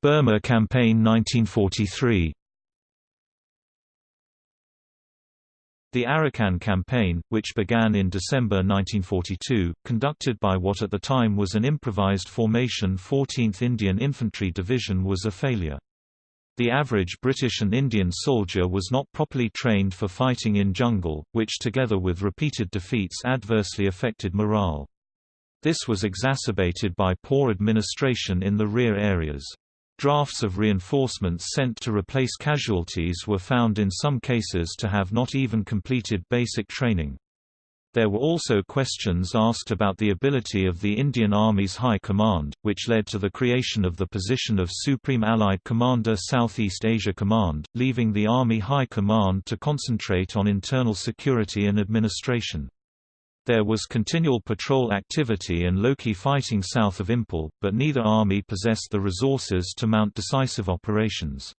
[SPEAKER 1] Burma Campaign 1943 The Arakan Campaign, which began in December 1942, conducted by what at the time was an improvised formation 14th Indian Infantry Division was a failure. The average British and Indian soldier was not properly trained for fighting in jungle, which together with repeated defeats adversely affected morale. This was exacerbated by poor administration in the rear areas. Drafts of reinforcements sent to replace casualties were found in some cases to have not even completed basic training. There were also questions asked about the ability of the Indian Army's High Command, which led to the creation of the position of Supreme Allied Commander Southeast Asia Command, leaving the Army High Command to concentrate on internal security and administration. There was continual patrol activity and low-key fighting south of Imphal, but neither army possessed the resources to mount decisive operations.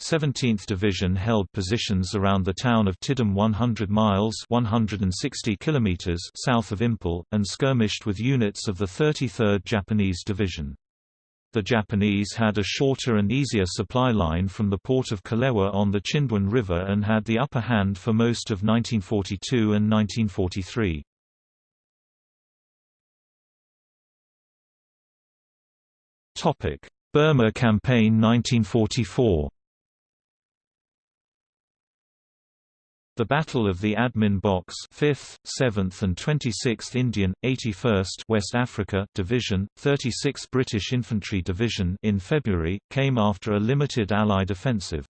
[SPEAKER 1] 17th Division held positions around the town of Tiddim 100 miles 160 kilometers south of Imphal, and skirmished with units of the 33rd Japanese Division. The Japanese had a shorter and easier supply line from the port of Kalewa on the Chindwin River and had the upper hand for most of 1942 and 1943. Burma Campaign 1944 The Battle of the Admin Box 5th, 7th and 26th Indian, 81st West Africa Division, 36th British Infantry Division in February, came after a limited Allied offensive.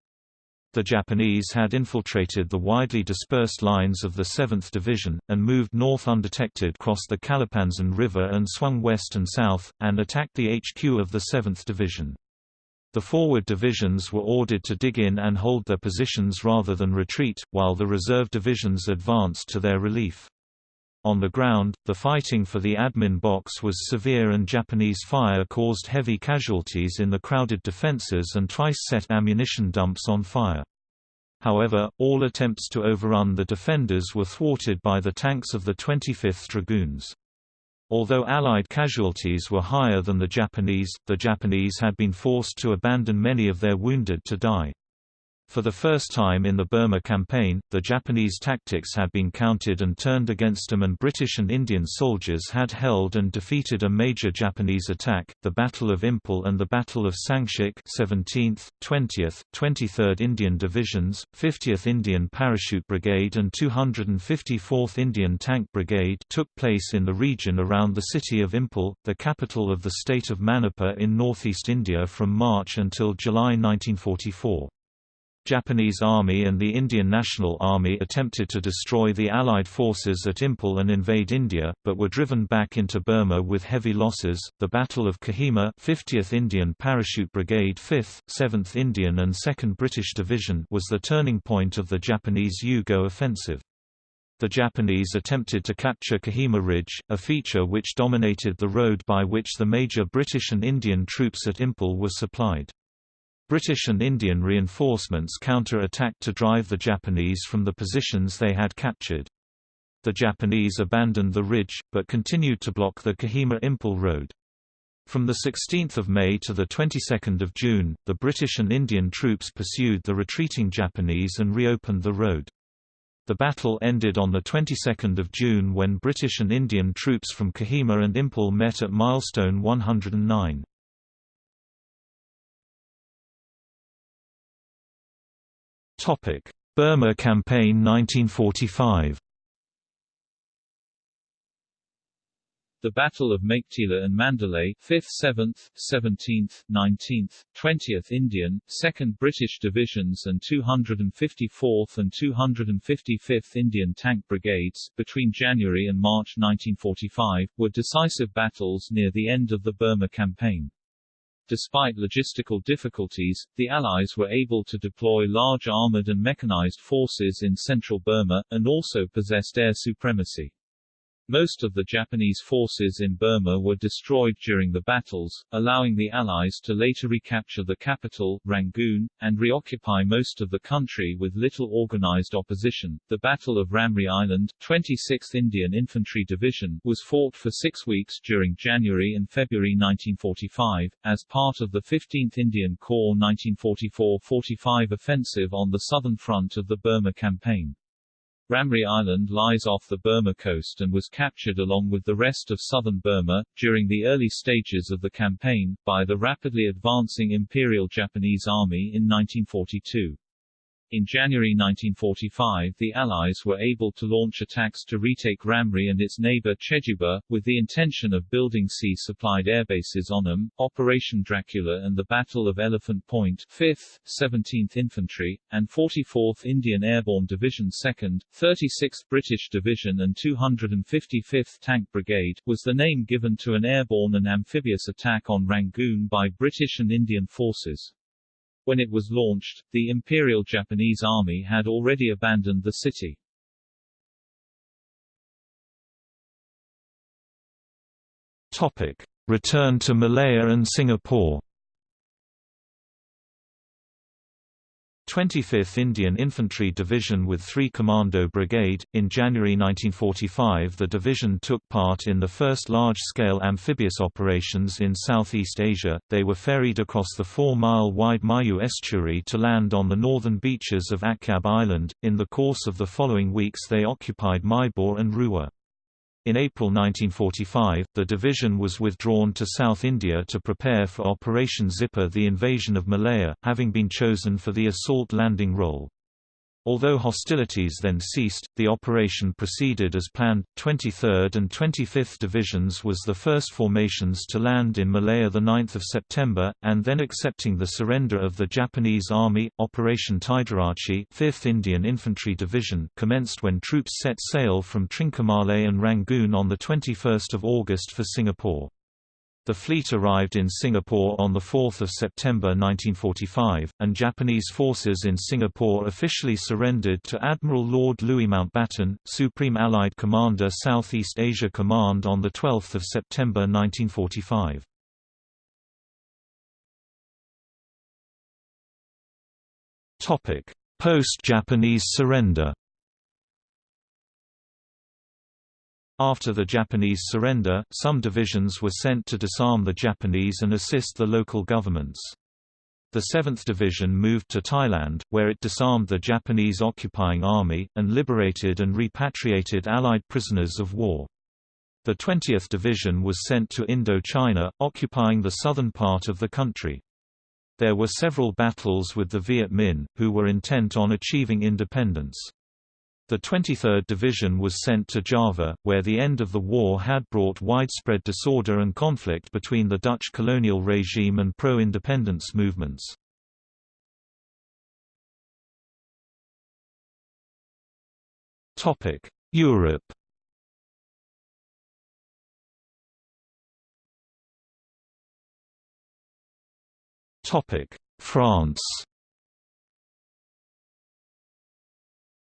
[SPEAKER 1] The Japanese had infiltrated the widely dispersed lines of the 7th Division, and moved north undetected cross the Kalapanzin River and swung west and south, and attacked the HQ of the 7th Division. The forward divisions were ordered to dig in and hold their positions rather than retreat, while the reserve divisions advanced to their relief. On the ground, the fighting for the admin box was severe and Japanese fire caused heavy casualties in the crowded defenses and twice set ammunition dumps on fire. However, all attempts to overrun the defenders were thwarted by the tanks of the 25th Dragoons. Although Allied casualties were higher than the Japanese, the Japanese had been forced to abandon many of their wounded to die. For the first time in the Burma campaign, the Japanese tactics had been counted and turned against them and British and Indian soldiers had held and defeated a major Japanese attack, the Battle of Imphal and the Battle of Sangshak 17th, 20th, 23rd Indian Divisions, 50th Indian Parachute Brigade and 254th Indian Tank Brigade took place in the region around the city of Imphal, the capital of the state of Manipur in northeast India from March until July 1944. Japanese Army and the Indian National Army attempted to destroy the Allied forces at Imphal and invade India, but were driven back into Burma with heavy losses. The Battle of Kohima, 50th Indian Parachute Brigade 5th, 7th Indian and 2nd British Division was the turning point of the Japanese U-Go offensive. The Japanese attempted to capture Kohima Ridge, a feature which dominated the road by which the major British and Indian troops at Imphal were supplied. British and Indian reinforcements counter-attacked to drive the Japanese from the positions they had captured. The Japanese abandoned the ridge, but continued to block the Kohima-Imphal road. From 16 May to 22 June, the British and Indian troops pursued the retreating Japanese and reopened the road. The battle ended on the 22nd of June when British and Indian troops from Kohima and Imphal met at milestone 109. Topic: Burma Campaign 1945.
[SPEAKER 2] The Battle of Meiktila and Mandalay 5th, 7th, 17th, 19th, 20th Indian, 2nd British Divisions and 254th and 255th Indian Tank Brigades, between January and March 1945, were decisive battles near the end of the Burma Campaign. Despite logistical difficulties, the Allies were able to deploy large armored and mechanized forces in central Burma, and also possessed air supremacy. Most of the Japanese forces in Burma were destroyed during the battles, allowing the Allies to later recapture the capital, Rangoon, and reoccupy most of the country with little organized opposition. The Battle of Ramree Island, 26th Indian Infantry Division, was fought for six weeks during January and February 1945, as part of the 15th Indian Corps 1944-45 offensive on the southern front of the Burma Campaign. Ramree Island lies off the Burma coast and was captured along with the rest of southern Burma, during the early stages of the campaign, by the rapidly advancing Imperial Japanese Army in 1942. In January 1945 the Allies were able to launch attacks to retake Ramree and its neighbor Cheduba, with the intention of building sea-supplied airbases on them. Operation Dracula and the Battle of Elephant Point 5th, 17th Infantry, and 44th Indian Airborne Division 2nd, 36th British Division and 255th Tank Brigade, was the name given to an airborne and amphibious attack on Rangoon by British and Indian forces. When it was launched, the Imperial Japanese Army had already abandoned the city.
[SPEAKER 1] Topic: Return to Malaya and Singapore 25th Indian Infantry Division with 3 Commando Brigade. In January 1945, the division took part in the first large scale amphibious operations in Southeast Asia. They were ferried across the 4 mile wide Mayu estuary to land on the northern beaches of Akyab Island. In the course of the following weeks, they occupied Myebon and Rewa. In April 1945, the division was withdrawn to South India to prepare for Operation Zipper the invasion of Malaya, having been chosen for the assault landing role. Although hostilities then ceased, the operation proceeded as planned. 23rd and 25th Divisions was the first formations to land in Malaya 9 September, and then accepting the surrender of the Japanese Army. Operation Tiderace 5th Indian Infantry Division commenced when troops set sail from Trincomalee and Rangoon on the 21 August for Singapore. The fleet arrived in Singapore on 4 September 1945, and Japanese forces in Singapore officially surrendered to Admiral Lord Louis Mountbatten, Supreme Allied Commander Southeast Asia Command on 12 September 1945. Post-Japanese surrender After the Japanese surrender, some divisions were sent to disarm the Japanese and assist the local governments. The 7th Division moved to Thailand, where it disarmed the Japanese occupying army, and liberated and repatriated Allied prisoners of war. The 20th Division was sent to Indochina, occupying the southern part of the country. There were several battles with the Viet Minh, who were intent on achieving independence. The 23rd Division was sent to Java, where the end of the war had brought widespread disorder and conflict between the Dutch colonial regime and pro-independence movements. Europe France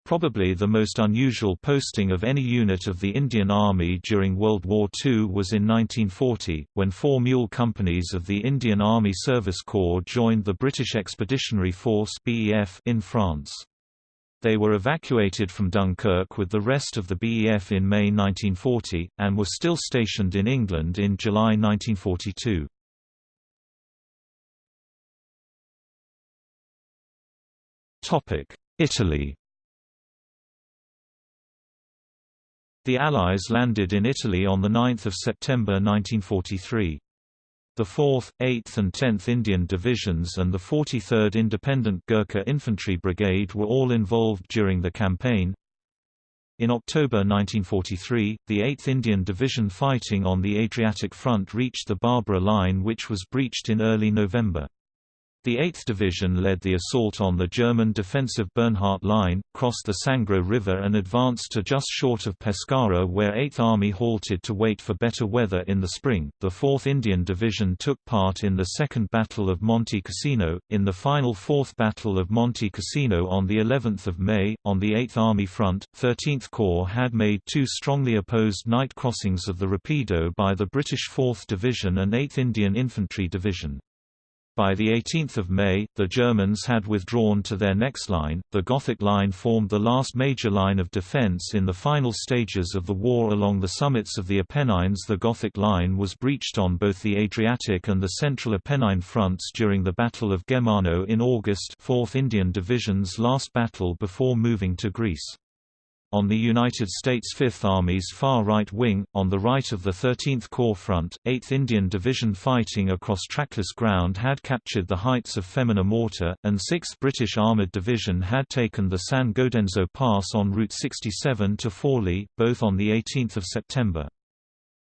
[SPEAKER 1] Probably the most unusual posting of any unit of the Indian Army during World War II was in 1940, when four mule companies of the Indian Army Service Corps joined the British Expeditionary Force in France. They were evacuated from Dunkirk with the rest of the BEF in May 1940, and were still stationed in England in July 1942. Italy The Allies landed in Italy on 9 September 1943. The 4th, 8th and 10th Indian Divisions and the 43rd Independent Gurkha Infantry Brigade were all involved during the campaign. In October 1943, the 8th Indian Division fighting on the Adriatic Front reached the Barbara Line which was breached in early November. The 8th Division led the assault on the German defensive Bernhardt Line, crossed the Sangro River and advanced to just short of Pescara where 8th Army halted to wait for better weather in the spring. The 4th Indian Division took part in the Second Battle of Monte Cassino, in the final 4th Battle of Monte Cassino on the 11th of May. On the 8th Army front, 13th Corps had made two strongly opposed night crossings of the Rapido by the British 4th Division and 8th Indian Infantry Division. By the 18th of May, the Germans had withdrawn to their next line. The Gothic Line formed the last major line of defense in the final stages of the war along the summits of the Apennines. The Gothic Line was breached on both the Adriatic and the Central Apennine fronts during the Battle of Gemmano in August, 4th Indian Division's last battle before moving to Greece on the United States Fifth Army's far right wing, on the right of the 13th Corps front, 8th Indian Division fighting across trackless ground had captured the heights of Femmina Morta, and 6th British Armoured Division had taken the San Godenzo Pass en route 67 to Forli, both on 18 September.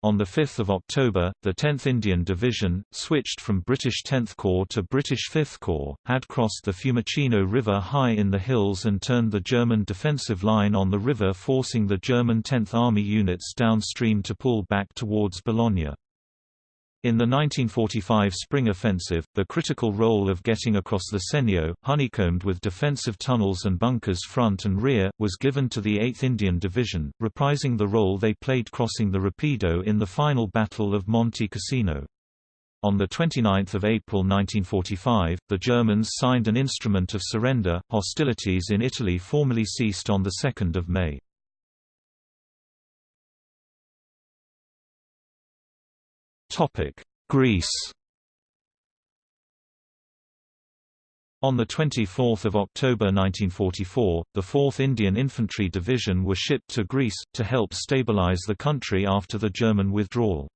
[SPEAKER 1] On 5 October, the 10th Indian Division, switched from British 10th Corps to British 5th Corps, had crossed the Fiumicino River high in the hills and turned the German defensive line on the river forcing the German 10th Army units downstream to pull back towards Bologna. In the 1945 spring offensive, the critical role of getting across the Senio, honeycombed with defensive tunnels and bunkers front and rear, was given to the 8th Indian Division, reprising the role they played crossing the Rapido in the final Battle of Monte Cassino. On 29 April 1945, the Germans signed an instrument of surrender. Hostilities in Italy formally ceased on 2 May. Greece On 24 October 1944, the 4th Indian Infantry Division were shipped to Greece, to help stabilize the country after the German withdrawal.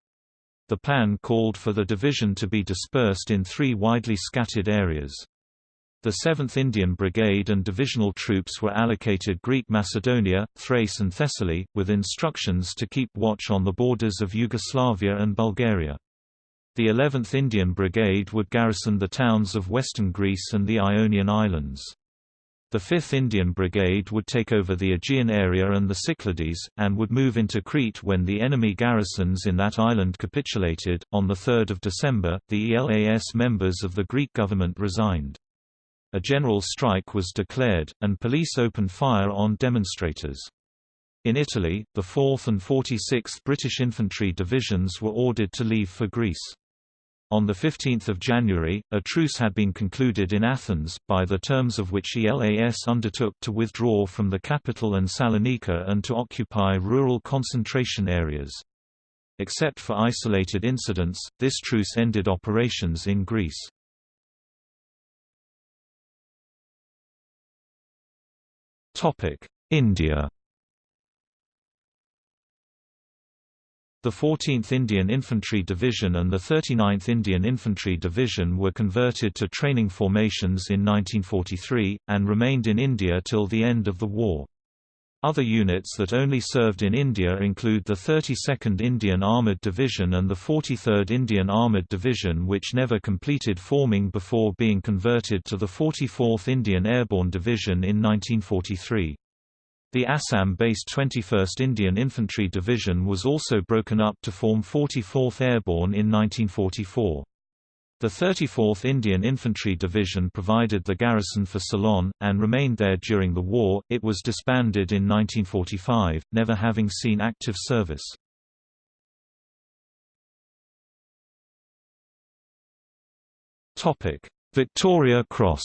[SPEAKER 1] The plan called for the division to be dispersed in three widely scattered areas. The 7th Indian Brigade and divisional troops were allocated Greek Macedonia, Thrace and Thessaly, with instructions to keep watch on the borders of Yugoslavia and Bulgaria. The 11th Indian Brigade would garrison the towns of western Greece and the Ionian Islands. The 5th Indian Brigade would take over the Aegean area and the Cyclades, and would move into Crete when the enemy garrisons in that island capitulated. On 3 December, the ELAS members of the Greek government resigned. A general strike was declared, and police opened fire on demonstrators. In Italy, the 4th and 46th British Infantry Divisions were ordered to leave for Greece. On 15 January, a truce had been concluded in Athens, by the terms of which ELAS undertook to withdraw from the capital and Salonika and to occupy rural concentration areas. Except for isolated incidents, this truce ended operations in Greece. India The 14th Indian Infantry Division and the 39th Indian Infantry Division were converted to training formations in 1943, and remained in India till the end of the war. Other units that only served in India include the 32nd Indian Armoured Division and the 43rd Indian Armoured Division which never completed forming before being converted to the 44th Indian Airborne Division in 1943. The Assam-based 21st Indian Infantry Division was also broken up to form 44th Airborne in 1944. The 34th Indian Infantry Division provided the garrison for Ceylon, and remained there during the war. It was disbanded in 1945, never having seen active service. Victoria Cross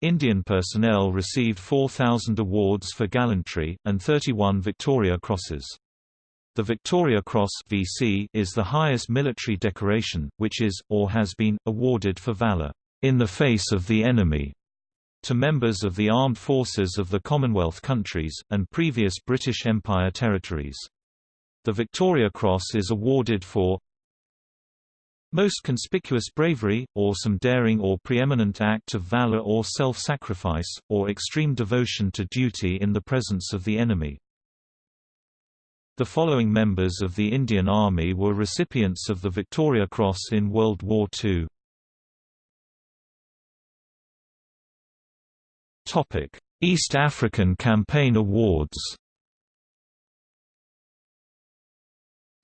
[SPEAKER 1] Indian personnel received 4,000 awards for gallantry, and 31 Victoria Crosses. The Victoria Cross VC is the highest military decoration, which is, or has been, awarded for valour, in the face of the enemy, to members of the armed forces of the Commonwealth countries, and previous British Empire territories. The Victoria Cross is awarded for most conspicuous bravery, or some daring or preeminent act of valor or self-sacrifice, or extreme devotion to duty in the presence of the enemy. The following members of the Indian Army were recipients of the Victoria Cross in World War II. East African Campaign Awards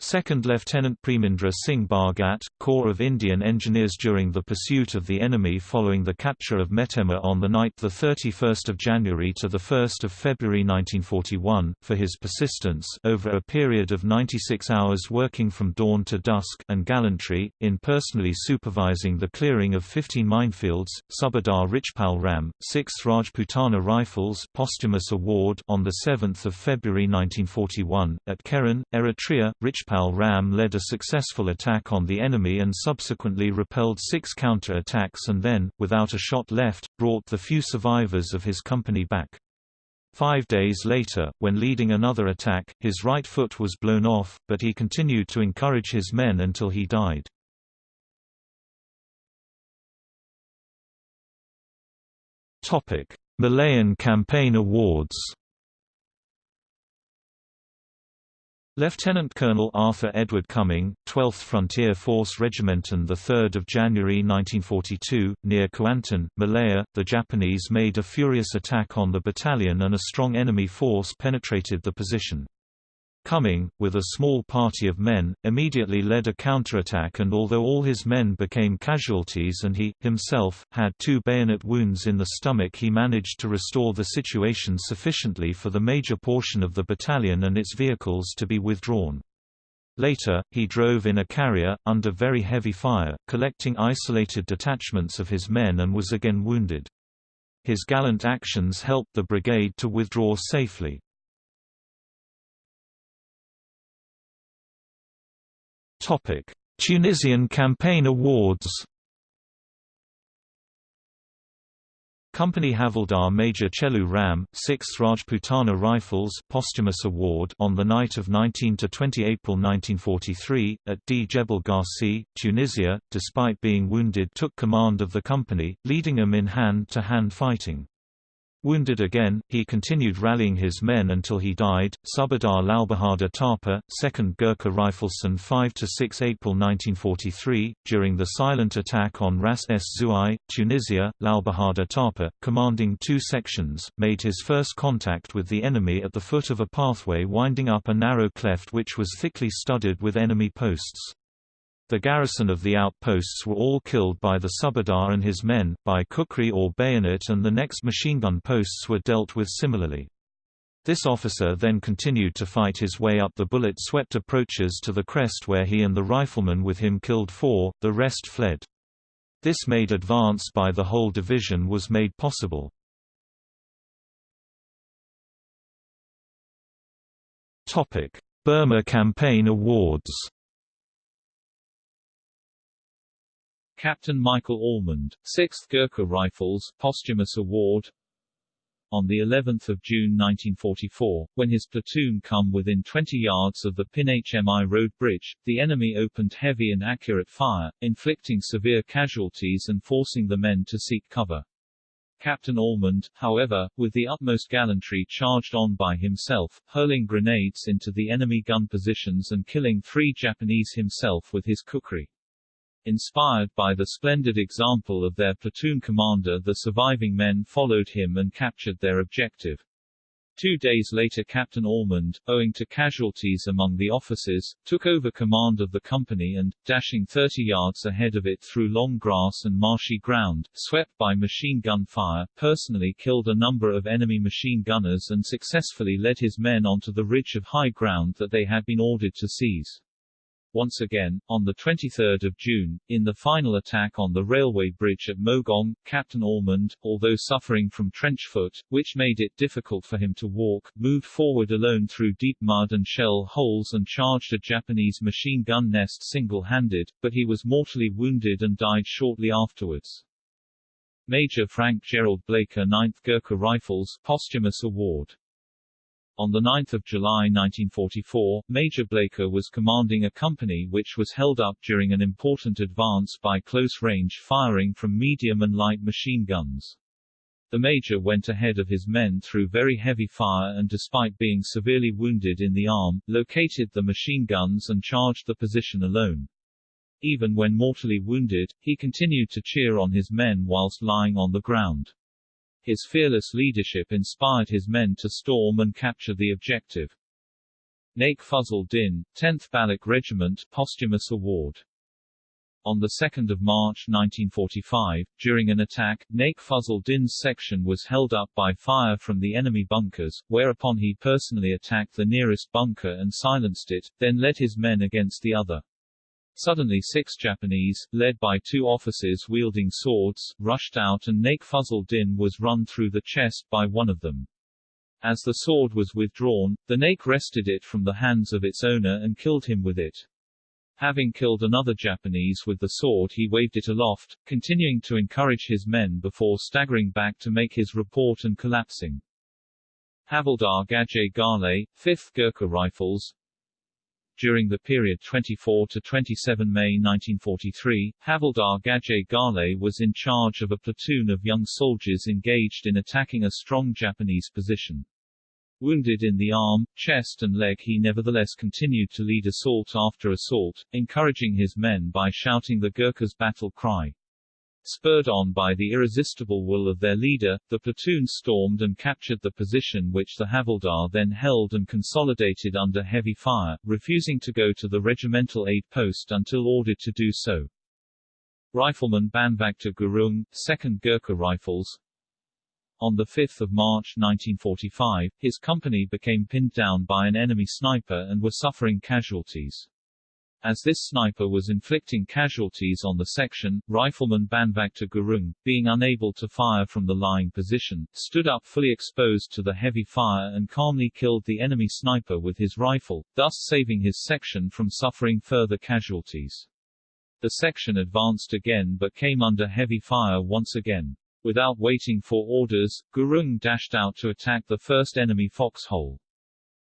[SPEAKER 1] 2nd Lieutenant Premindra Singh Bhagat, Corps of Indian Engineers during the pursuit of the enemy following the capture of Metemma on the night 31 January to 1 February 1941, for his persistence over a period of 96 hours working from dawn to dusk and gallantry, in personally supervising the clearing of 15 minefields, Subadar Richpal Ram, 6th Rajputana Rifles posthumous award on 7 February 1941, at Keren, Eritrea, Rich Rajpal Ram led a successful attack on the enemy and subsequently repelled six counter-attacks and then, without a shot left, brought the few survivors of his company back. Five days later, when leading another attack, his right foot was blown off, but he continued to encourage his men until he died. Malayan Campaign Awards Lieutenant Colonel Arthur Edward Cumming, 12th Frontier Force Regiment on 3 January 1942, near Kuantan, Malaya, the Japanese made a furious attack on the battalion and a strong enemy force penetrated the position. Cumming, with a small party of men, immediately led a counterattack and although all his men became casualties and he, himself, had two bayonet wounds in the stomach he managed to restore the situation sufficiently for the major portion of the battalion and its vehicles to be withdrawn. Later, he drove in a carrier, under very heavy fire, collecting isolated detachments of his men and was again wounded. His gallant actions helped the brigade to withdraw safely. Topic: Tunisian Campaign Awards. Company Havildar Major Chelu Ram, 6th Rajputana Rifles posthumous award on the night of 19 to 20 April 1943 at D Jebel Ghazi, Tunisia, despite being wounded took command of the company, leading them in hand-to-hand -hand fighting. Wounded again, he continued rallying his men until he died. Subadar Lalbahadur Thapa, 2nd Gurkha Rifleson 5–6 April 1943, during the silent attack on Ras Es Zuai, Tunisia, Lalbahadur Thapa, commanding two sections, made his first contact with the enemy at the foot of a pathway winding up a narrow cleft which was thickly studded with enemy posts. The garrison of the outposts were all killed by the subadar and his men, by kukri or bayonet and the next machine gun posts were dealt with similarly. This officer then continued to fight his way up the bullet-swept approaches to the crest where he and the rifleman with him killed four, the rest fled. This made advance by the whole division was made possible. Burma Campaign Awards
[SPEAKER 2] Captain Michael Allmand, 6th Gurkha Rifles posthumous award on the 11th of June 1944, when his platoon come within 20 yards of the PIN-HMI road bridge, the enemy opened heavy and accurate fire, inflicting severe casualties and forcing the men to seek cover. Captain Allmand, however, with the utmost gallantry charged on by himself, hurling grenades into the enemy gun positions and killing three Japanese himself with his kukri. Inspired by the splendid example of their platoon commander the surviving men followed him and captured their objective. Two days later Captain Allmand, owing to casualties among the officers, took over command of the company and, dashing 30 yards ahead of it through long grass and marshy ground, swept by machine gun fire, personally killed a number of enemy machine gunners and successfully led his men onto the ridge of high ground that they had been ordered to seize. Once again, on 23 June, in the final attack on the railway bridge at Mogaung, Captain Allmand, although suffering from trench foot, which made it difficult for him to walk, moved forward alone through deep mud and shell holes and charged a Japanese machine gun nest single-handed, but he was mortally wounded and died shortly afterwards. Major Frank Gerald Blaker 9th Gurkha Rifles posthumous award on 9 July 1944, Major Blaker was commanding a company which was held up during an important advance by close-range firing from medium and light machine guns. The major went ahead of his men through very heavy fire and despite being severely wounded in the arm, located the machine guns and charged the position alone. Even when mortally wounded, he continued to cheer on his men whilst lying on the ground. His fearless leadership inspired his men to storm and capture the objective. Naik Fazl Din, 10th Baloch Regiment posthumous award on 2 March 1945, during an attack, Naik Fazl Din's section was held up by fire from the enemy bunkers, whereupon he personally attacked the nearest bunker and silenced it, then led his men against the other. Suddenly six Japanese, led by two officers wielding swords, rushed out and Naik Fazl Din was run through the chest by one of them. As the sword was withdrawn, the Naik wrested it from the hands of its owner and killed him with it. Having killed another Japanese with the sword he waved it aloft, continuing to encourage his men before staggering back to make his report and collapsing. Havildar Gaje Ghale, 5th Gurkha Rifles, during the period 24 to 27 May 1943, Havildar Gaje Ghale was in charge of a platoon of young soldiers engaged in attacking a strong Japanese position. Wounded in the arm, chest and leg he nevertheless continued to lead assault after assault, encouraging his men by shouting the Gurkhas' battle cry. Spurred on by the irresistible will of their leader, the platoon stormed and captured the position which the Havildar then held and consolidated under heavy fire, refusing to go to the regimental aid post until ordered to do so. Rifleman Bhanbhagta Gurung, 2nd Gurkha Rifles, on 5 March 1945, his company became pinned down by an enemy sniper and were suffering casualties. As this sniper was inflicting casualties on the section, rifleman Bhanbhagta Gurung, being unable to fire from the lying position, stood up fully exposed to the heavy fire and calmly killed the enemy sniper with his rifle, thus saving his section from suffering further casualties. The section advanced again but came under heavy fire once again. Without waiting for orders, Gurung dashed out to attack the first enemy foxhole.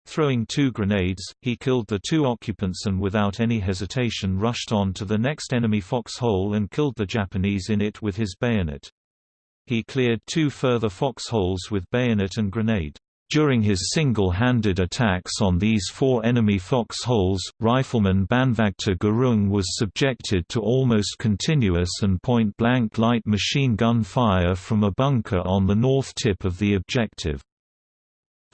[SPEAKER 1] Throwing two grenades, he killed the two occupants and without any hesitation rushed on to the next enemy foxhole and killed the Japanese in it with his bayonet. He cleared two further foxholes with bayonet and grenade. During his single-handed attacks on these four enemy foxholes, rifleman Bhanbhagta Gurung was subjected to almost continuous and point-blank light machine gun fire from a bunker on the north tip of the objective.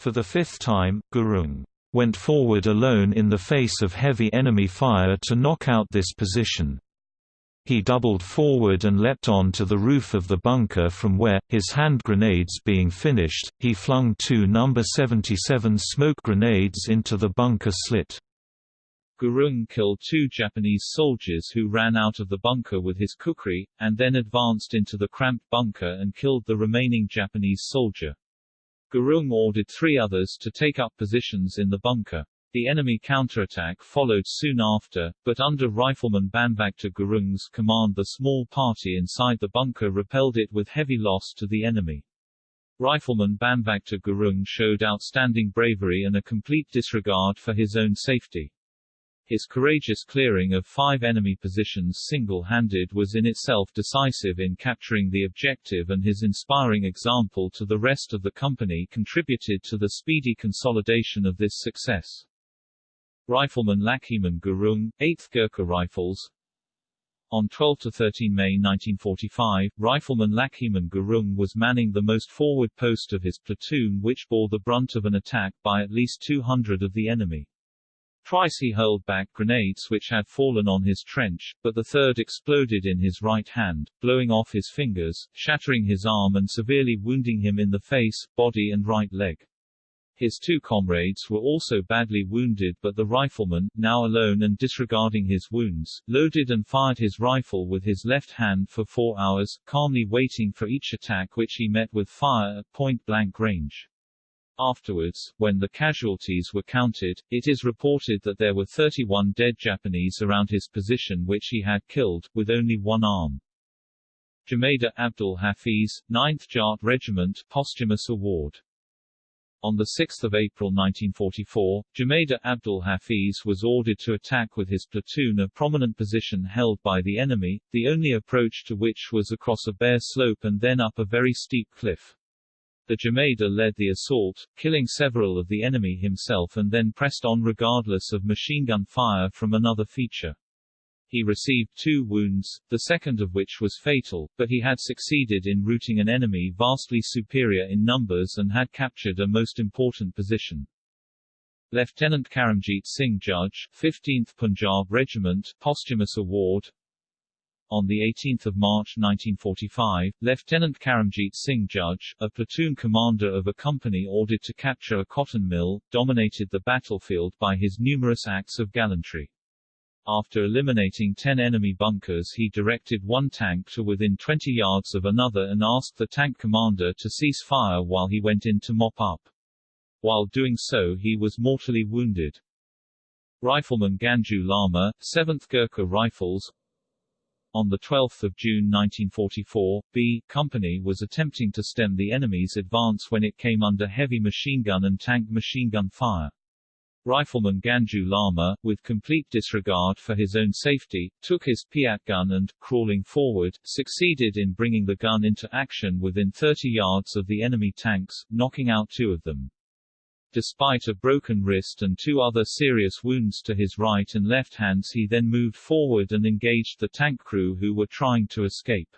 [SPEAKER 1] For the fifth time, Gurung went forward alone in the face of heavy enemy fire to knock out this position. He doubled forward and leapt on to the roof of the bunker from where, his hand grenades being finished, he flung two No. 77 smoke grenades into the bunker slit.
[SPEAKER 2] Gurung killed two Japanese soldiers who ran out of the bunker with his kukri, and then advanced into the cramped bunker and killed the remaining Japanese soldier. Gurung ordered three others to take up positions in the bunker. The enemy counterattack followed soon after, but under Rifleman Bhanbhagta Gurung's command the small party inside the bunker repelled it with heavy loss to the enemy. Rifleman Bhanbhagta Gurung showed outstanding bravery and a complete disregard for his own safety. His courageous clearing of five enemy positions single-handed was in itself decisive in capturing the objective and his inspiring example to the rest of the company contributed to the speedy consolidation of this success. Rifleman Lachhiman Gurung, 8th Gurkha Rifles On 12 to 13 May 1945, Rifleman Lachhiman Gurung was manning the most forward post of his platoon which bore the brunt of an attack by at least 200 of the enemy. Twice he hurled back grenades which had fallen on his trench, but the third exploded in his right hand, blowing off his fingers, shattering his arm and severely wounding him in the face, body and right leg. His two comrades were also badly wounded but the rifleman, now alone and disregarding his wounds, loaded and fired his rifle with his left hand for four hours, calmly waiting for each attack which he met with fire at point-blank range. Afterwards, when the casualties were counted, it is reported that there were 31 dead Japanese around his position which he had killed, with only one arm. Jemadar Abdul Hafiz, 9th Jat Regiment Posthumous Award on 6 April 1944, Jemadar Abdul Hafiz was ordered to attack with his platoon a prominent position held by the enemy, the only approach to which was across a bare slope and then up a very steep cliff. The Jemadar led the assault, killing several of the enemy himself and then pressed on regardless of machine gun fire from another feature. He received two wounds, the second of which was fatal, but he had succeeded in routing an enemy vastly superior in numbers and had captured a most important position. Lieutenant Karamjit Singh Judge, 15th Punjab Regiment, posthumous award. On 18 March 1945, Lieutenant Karamjit Singh Judge, a platoon commander of a company ordered to capture a cotton mill, dominated the battlefield by his numerous acts of gallantry. After eliminating 10 enemy bunkers he directed one tank to within 20 yards of another and asked the tank commander to cease fire while he went in to mop up. While doing so he was mortally wounded. Rifleman Ganju Lama, 7th Gurkha Rifles On 12 June 1944, B Company was attempting to stem the enemy's advance when it came under heavy machine gun and tank machine gun fire. Rifleman Ganju Lama, with complete disregard for his own safety, took his Piat gun and, crawling forward, succeeded in bringing the gun into action within 30 yards of the enemy tanks, knocking out two of them. Despite a broken wrist and two other serious wounds to his right and left hands he then moved forward and engaged the tank crew who were trying to escape.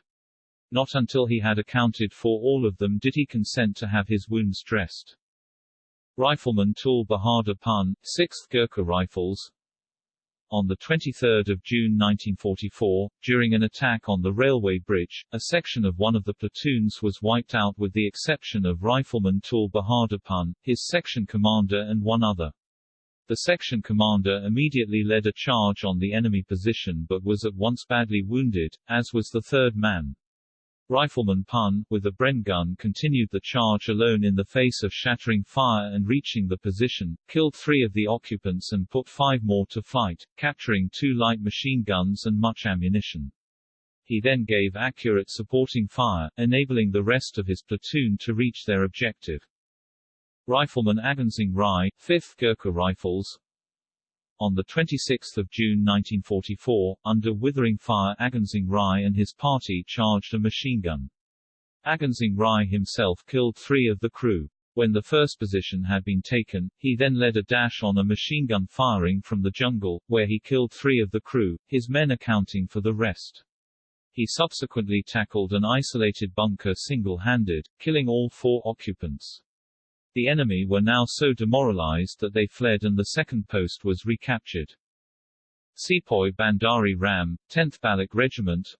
[SPEAKER 2] Not until he had accounted for all of them did he consent to have his wounds dressed. Rifleman Tul Bahadur Pun, 6th Gurkha Rifles On 23 June 1944, during an attack on the railway bridge, a section of one of the platoons was wiped out with the exception of Rifleman Tul Bahadur Pun, his section commander and one other. The section commander immediately led a charge on the enemy position but was at once badly wounded, as was the third man. Rifleman Pun, with a Bren gun continued the charge alone in the face of shattering fire and reaching the position, killed three of the occupants and put five more to flight, capturing two light machine guns and much ammunition. He then gave accurate supporting fire, enabling the rest of his platoon to reach their objective. Rifleman Agansing Rai, 5th Gurkha Rifles, on 26 June 1944, under withering fire Agansing Rai and his party charged a machine gun. Agansing Rai himself killed three of the crew. When the first position had been taken, he then led a dash on a machine gun firing from the jungle, where he killed three of the crew, his men accounting for the rest. He subsequently tackled an isolated bunker single-handed, killing all four occupants. The enemy were now so demoralized that they fled and the second post was recaptured. Sepoy Bhandari Ram, 10th Baloch Regiment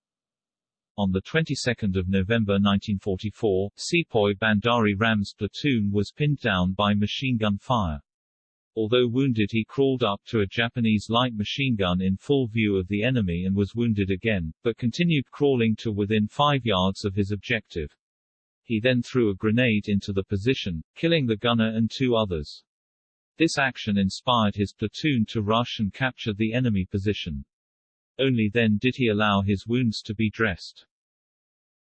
[SPEAKER 2] On the 22nd of November 1944, Sepoy Bhandari Ram's platoon was pinned down by machine gun fire. Although wounded he crawled up to a Japanese light machine gun in full view of the enemy and was wounded again, but continued crawling to within five yards of his objective. He then threw a grenade into the position, killing the gunner and two others. This action inspired his platoon to rush and capture the enemy position. Only then did he allow his wounds to be dressed.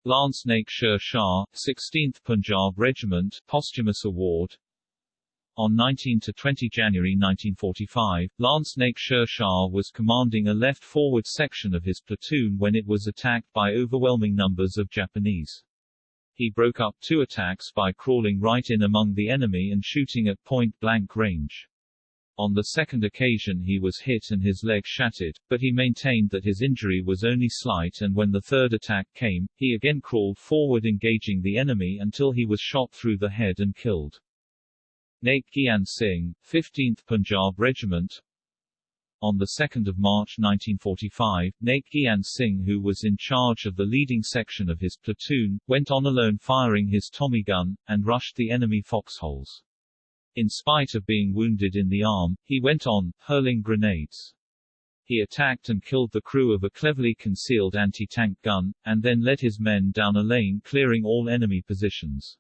[SPEAKER 2] Lance Naik Sher Shah, 16th Punjab Regiment, posthumous award. On 19 to 20 January 1945, Lance Naik Sher Shah was commanding a left forward section of his platoon when it was attacked by overwhelming numbers of Japanese. He broke up two attacks by crawling right in among the enemy and shooting at point-blank range. On the second occasion he was hit and his leg shattered, but he maintained that his injury was only slight and when the third attack came, he again crawled forward engaging the enemy until he was shot through the head and killed. Naik Gyan Singh, 15th Punjab Regiment, on 2 March 1945, Naik Gyan Singh who was in charge of the leading section of his platoon, went on alone firing his Tommy gun, and rushed the enemy foxholes. In spite of being wounded in the arm, he went on, hurling grenades. He attacked and killed the crew of a cleverly concealed anti-tank gun, and then led his men down a lane clearing all enemy positions.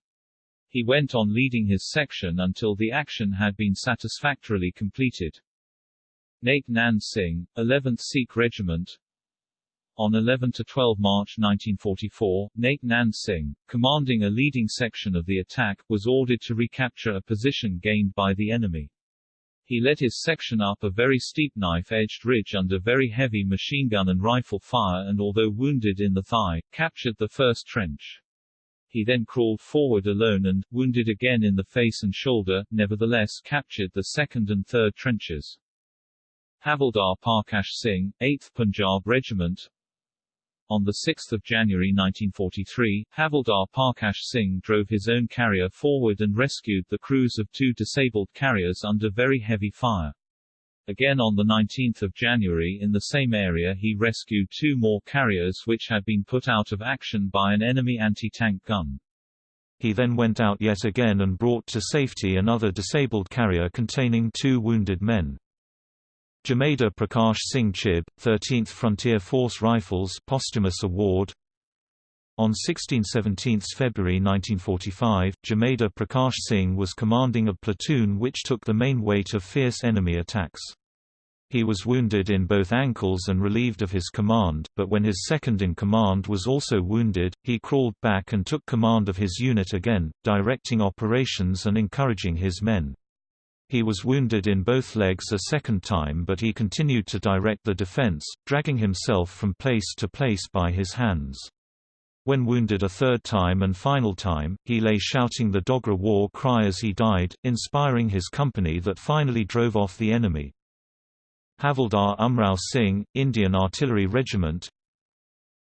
[SPEAKER 2] He went on leading his section until the action had been satisfactorily completed. Naik Nand Singh, 11th Sikh Regiment On 11–12 March 1944, Naik Nand Singh, commanding a leading section of the attack, was ordered to recapture a position gained by the enemy. He led his section up a very steep knife-edged ridge under very heavy machine gun and rifle fire and although wounded in the thigh, captured the first trench. He then crawled forward alone and, wounded again in the face and shoulder, nevertheless captured the second and third trenches. Havildar Parkash Singh, 8th Punjab Regiment On 6 January 1943, Havildar Parkash Singh drove his own carrier forward and rescued the crews of two disabled carriers under very heavy fire. Again on 19 January in the same area he rescued two more carriers which had been put out of action by an enemy anti-tank gun.
[SPEAKER 1] He then went out yet again and brought to safety another disabled carrier containing two wounded men. Jemadar Prakash Singh Chib, 13th Frontier Force Rifles posthumous award on 16–17 February 1945, Jemadar Prakash Singh was commanding a platoon which took the main weight of fierce enemy attacks. He was wounded in both ankles and relieved of his command, but when his second-in-command was also wounded, he crawled back and took command of his unit again, directing operations and encouraging his men. He was wounded in both legs a second time but he continued to direct the defense, dragging himself from place to place by his hands. When wounded a third time and final time, he lay shouting the Dogra war cry as he died, inspiring his company that finally drove off the enemy. Havildar Umrao Singh, Indian Artillery Regiment,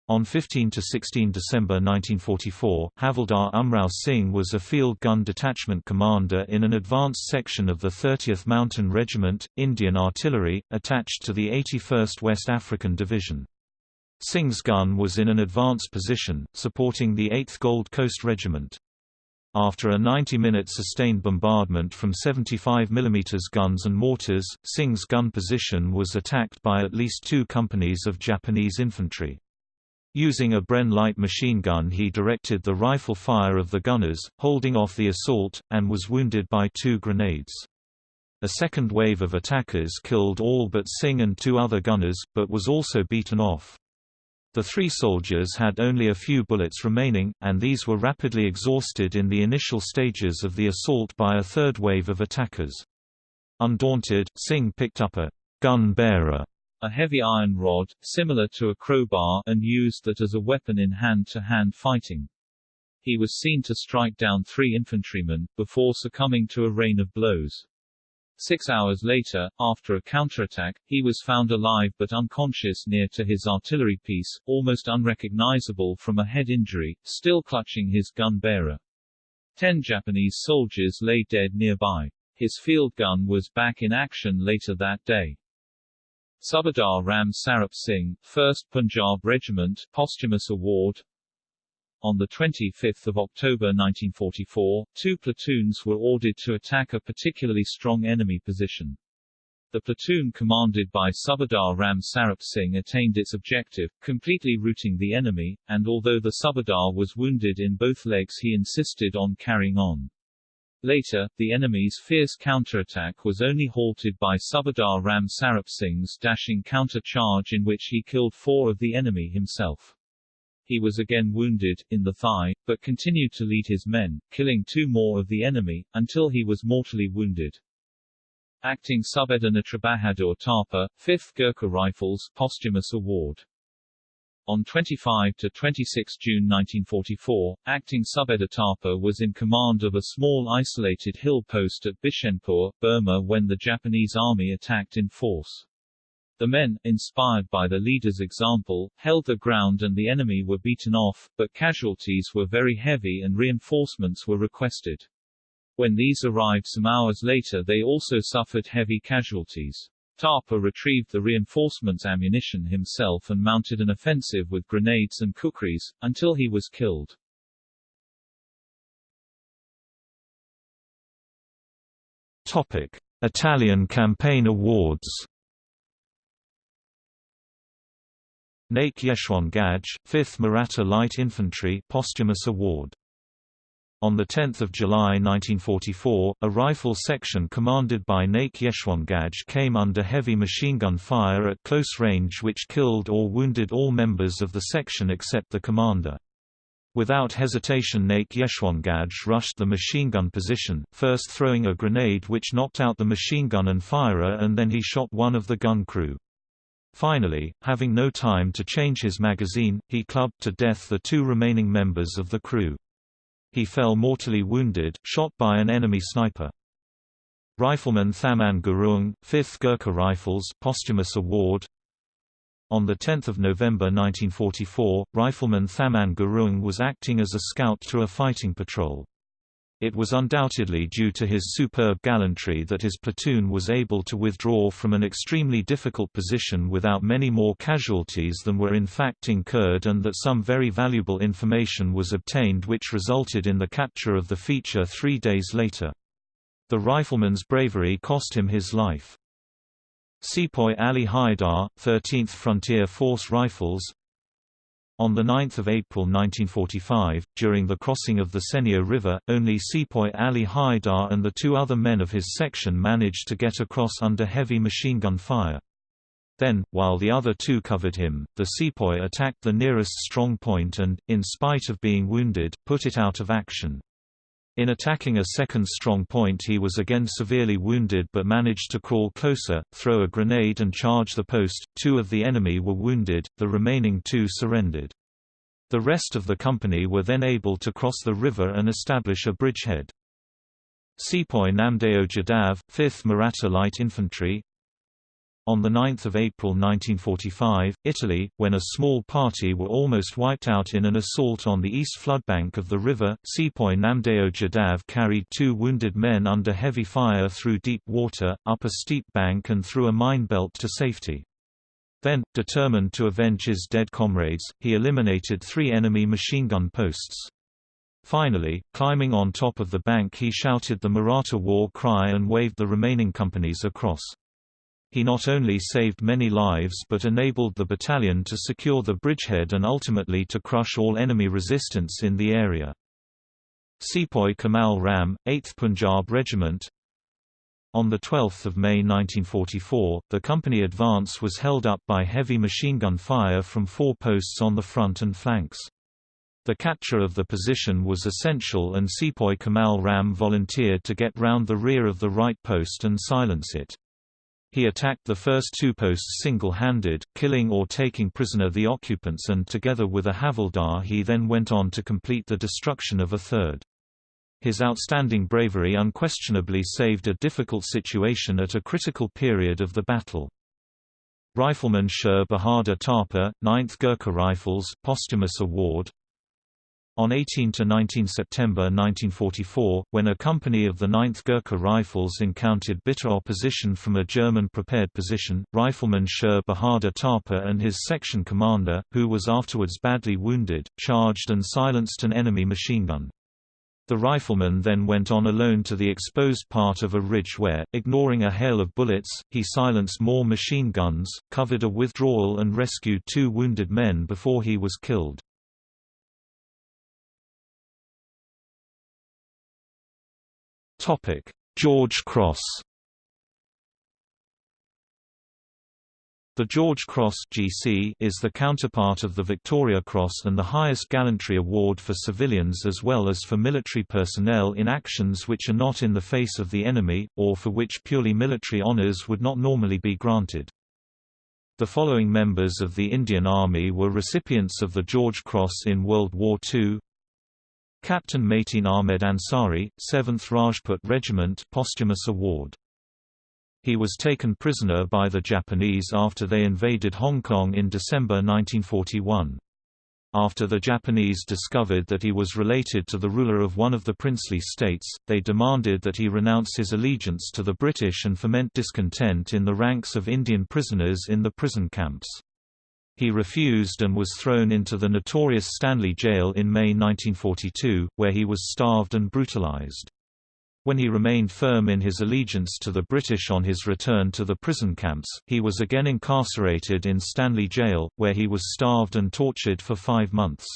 [SPEAKER 1] on 15–16 December 1944, Havildar Umrao Singh was a field gun detachment commander in an advanced section of the 30th Mountain Regiment, Indian Artillery, attached to the 81st West African Division. Singh's gun was in an advanced position, supporting the 8th Gold Coast Regiment. After a 90-minute sustained bombardment from 75 mm guns and mortars, Singh's gun position was attacked by at least two companies of Japanese infantry. Using a Bren light machine gun he directed the rifle fire of the gunners, holding off the assault, and was wounded by two grenades. A second wave of attackers killed all but Singh and two other gunners, but was also beaten off. The three soldiers had only a few bullets remaining, and these were rapidly exhausted in the initial stages of the assault by a third wave of attackers. Undaunted, Singh picked up a gun bearer a heavy iron rod, similar to a crowbar and used that as a weapon in hand-to-hand -hand fighting. He was seen to strike down three infantrymen, before succumbing to a rain of blows. Six hours later, after a counterattack, he was found alive but unconscious near to his artillery piece, almost unrecognizable from a head injury, still clutching his gun bearer. Ten Japanese soldiers lay dead nearby. His field gun was back in action later that day.
[SPEAKER 2] Subadar Ram Sarup Singh, 1st Punjab Regiment posthumous award on 25 October 1944, two platoons were ordered to attack a particularly strong enemy position. The platoon commanded by Subadar Ram Sarup Singh attained its objective, completely routing the enemy, and although the Subadar was wounded in both legs he insisted on carrying on. Later, the enemy's fierce counterattack was only halted by Subadar Ram Sarup Singh's dashing counter-charge in which he killed four of the enemy himself. He was again wounded, in the thigh, but continued to lead his men, killing two more of the enemy, until he was mortally wounded. Acting Subedar Bahadur Thapa, 5th Gurkha Rifles posthumous award on 25 to 26 June 1944, acting Subedar Thapa was in command of a small isolated hill post at Bishenpur, Burma when the Japanese army attacked in force. The men, inspired by the leader's example, held the ground and the enemy were beaten off, but casualties were very heavy and reinforcements were requested. When these arrived some hours later they also suffered heavy casualties. Thapa retrieved the reinforcements' ammunition himself and mounted an offensive with grenades and kukris, until he was killed.
[SPEAKER 1] Topic: Italian Campaign Awards. Naik Yeshwant Ghadge, 5th Maratha Light Infantry posthumous award on 10 July 1944, a rifle section commanded by Naik Yeshwant Ghadge came under heavy machine gun fire at close range which killed or wounded all members of the section except the commander. Without hesitation Naik Yeshwant Ghadge rushed the machine gun position, first throwing a grenade which knocked out the machine gun and firer and then he shot one of the gun crew. Finally, having no time to change his magazine, he clubbed to death the two remaining members of the crew. He fell mortally wounded, shot by an enemy sniper. Rifleman Thaman Gurung, 5th Gurkha Rifles posthumous award on 10 November 1944, Rifleman Thaman Gurung was acting as a scout to a fighting patrol. It was undoubtedly due to his superb gallantry that his platoon was able to withdraw from an extremely difficult position without many more casualties than were in fact incurred and that some very valuable information was obtained which resulted in the capture of the feature three days later. The rifleman's bravery cost him his life. Sepoy Ali Haidar, 13th Frontier Force Rifles on 9 April 1945, during the crossing of the Senio River, only Sepoy Ali Haidar and the two other men of his section managed to get across under heavy machine gun fire. Then, while the other two covered him, the sepoy attacked the nearest strong point and, in spite of being wounded, put it out of action. In attacking a second strong point he was again severely wounded but managed to crawl closer, throw a grenade and charge the post. Two of the enemy were wounded, the remaining two surrendered. The rest of the company were then able to cross the river and establish a bridgehead. Sepoy Namdeo Jadav, 5th Maratha Light Infantry, on 9 April 1945, Italy, when a small party were almost wiped out in an assault on the east floodbank of the river, Sepoy Namdeo Jadav carried two wounded men under heavy fire through deep water, up a steep bank and through a mine belt to safety. Then, determined to avenge his dead comrades, he eliminated three enemy machine gun posts. Finally, climbing on top of the bank he shouted the Maratha war cry and waved the remaining companies across. He not only saved many lives but enabled the battalion to secure the bridgehead and ultimately to crush all enemy resistance in the area. Sepoy Kamal Ram, 8th Punjab Regiment On 12 May 1944, the company advance was held up by heavy machine gun fire from four posts on the front and flanks. The capture of the position was essential and Sepoy Kamal Ram volunteered to get round the rear of the right post and silence it. He attacked the first two posts single-handed, killing or taking prisoner the occupants and together with a havildar he then went on to complete the destruction of a third. His outstanding bravery unquestionably saved a difficult situation at a critical period of the battle. Rifleman Sher Bahadur Thapa, 9th Gurkha Rifles posthumous award On 18–19 September 1944, when a company of the 9th Gurkha Rifles encountered bitter opposition from a German prepared position, rifleman Sher Bahadur Thapa and his section commander, who was afterwards badly wounded, charged and silenced an enemy machine gun. The rifleman then went on alone to the exposed part of a ridge where, ignoring a hail of bullets, he silenced more machine guns, covered a withdrawal and rescued two wounded men before he was killed. George Cross The George Cross (GC) is the counterpart of the Victoria Cross and the highest gallantry award for civilians as well as for military personnel in actions which are not in the face of the enemy, or for which purely military honours would not normally be granted. The following members of the Indian Army were recipients of the George Cross in World War II. Captain Mateen Ahmed Ansari, 7th Rajput Regiment posthumous award he was taken prisoner by the Japanese after they invaded Hong Kong in December 1941. After the Japanese discovered that he was related to the ruler of one of the princely states, they demanded that he renounce his allegiance to the British and foment discontent in the ranks of Indian prisoners in the prison camps. He refused and was thrown into the notorious Stanley Jail in May 1942, where he was starved and brutalized. When he remained firm in his allegiance to the British on his return to the prison camps, he was again incarcerated in Stanley Jail, where he was starved and tortured for five months.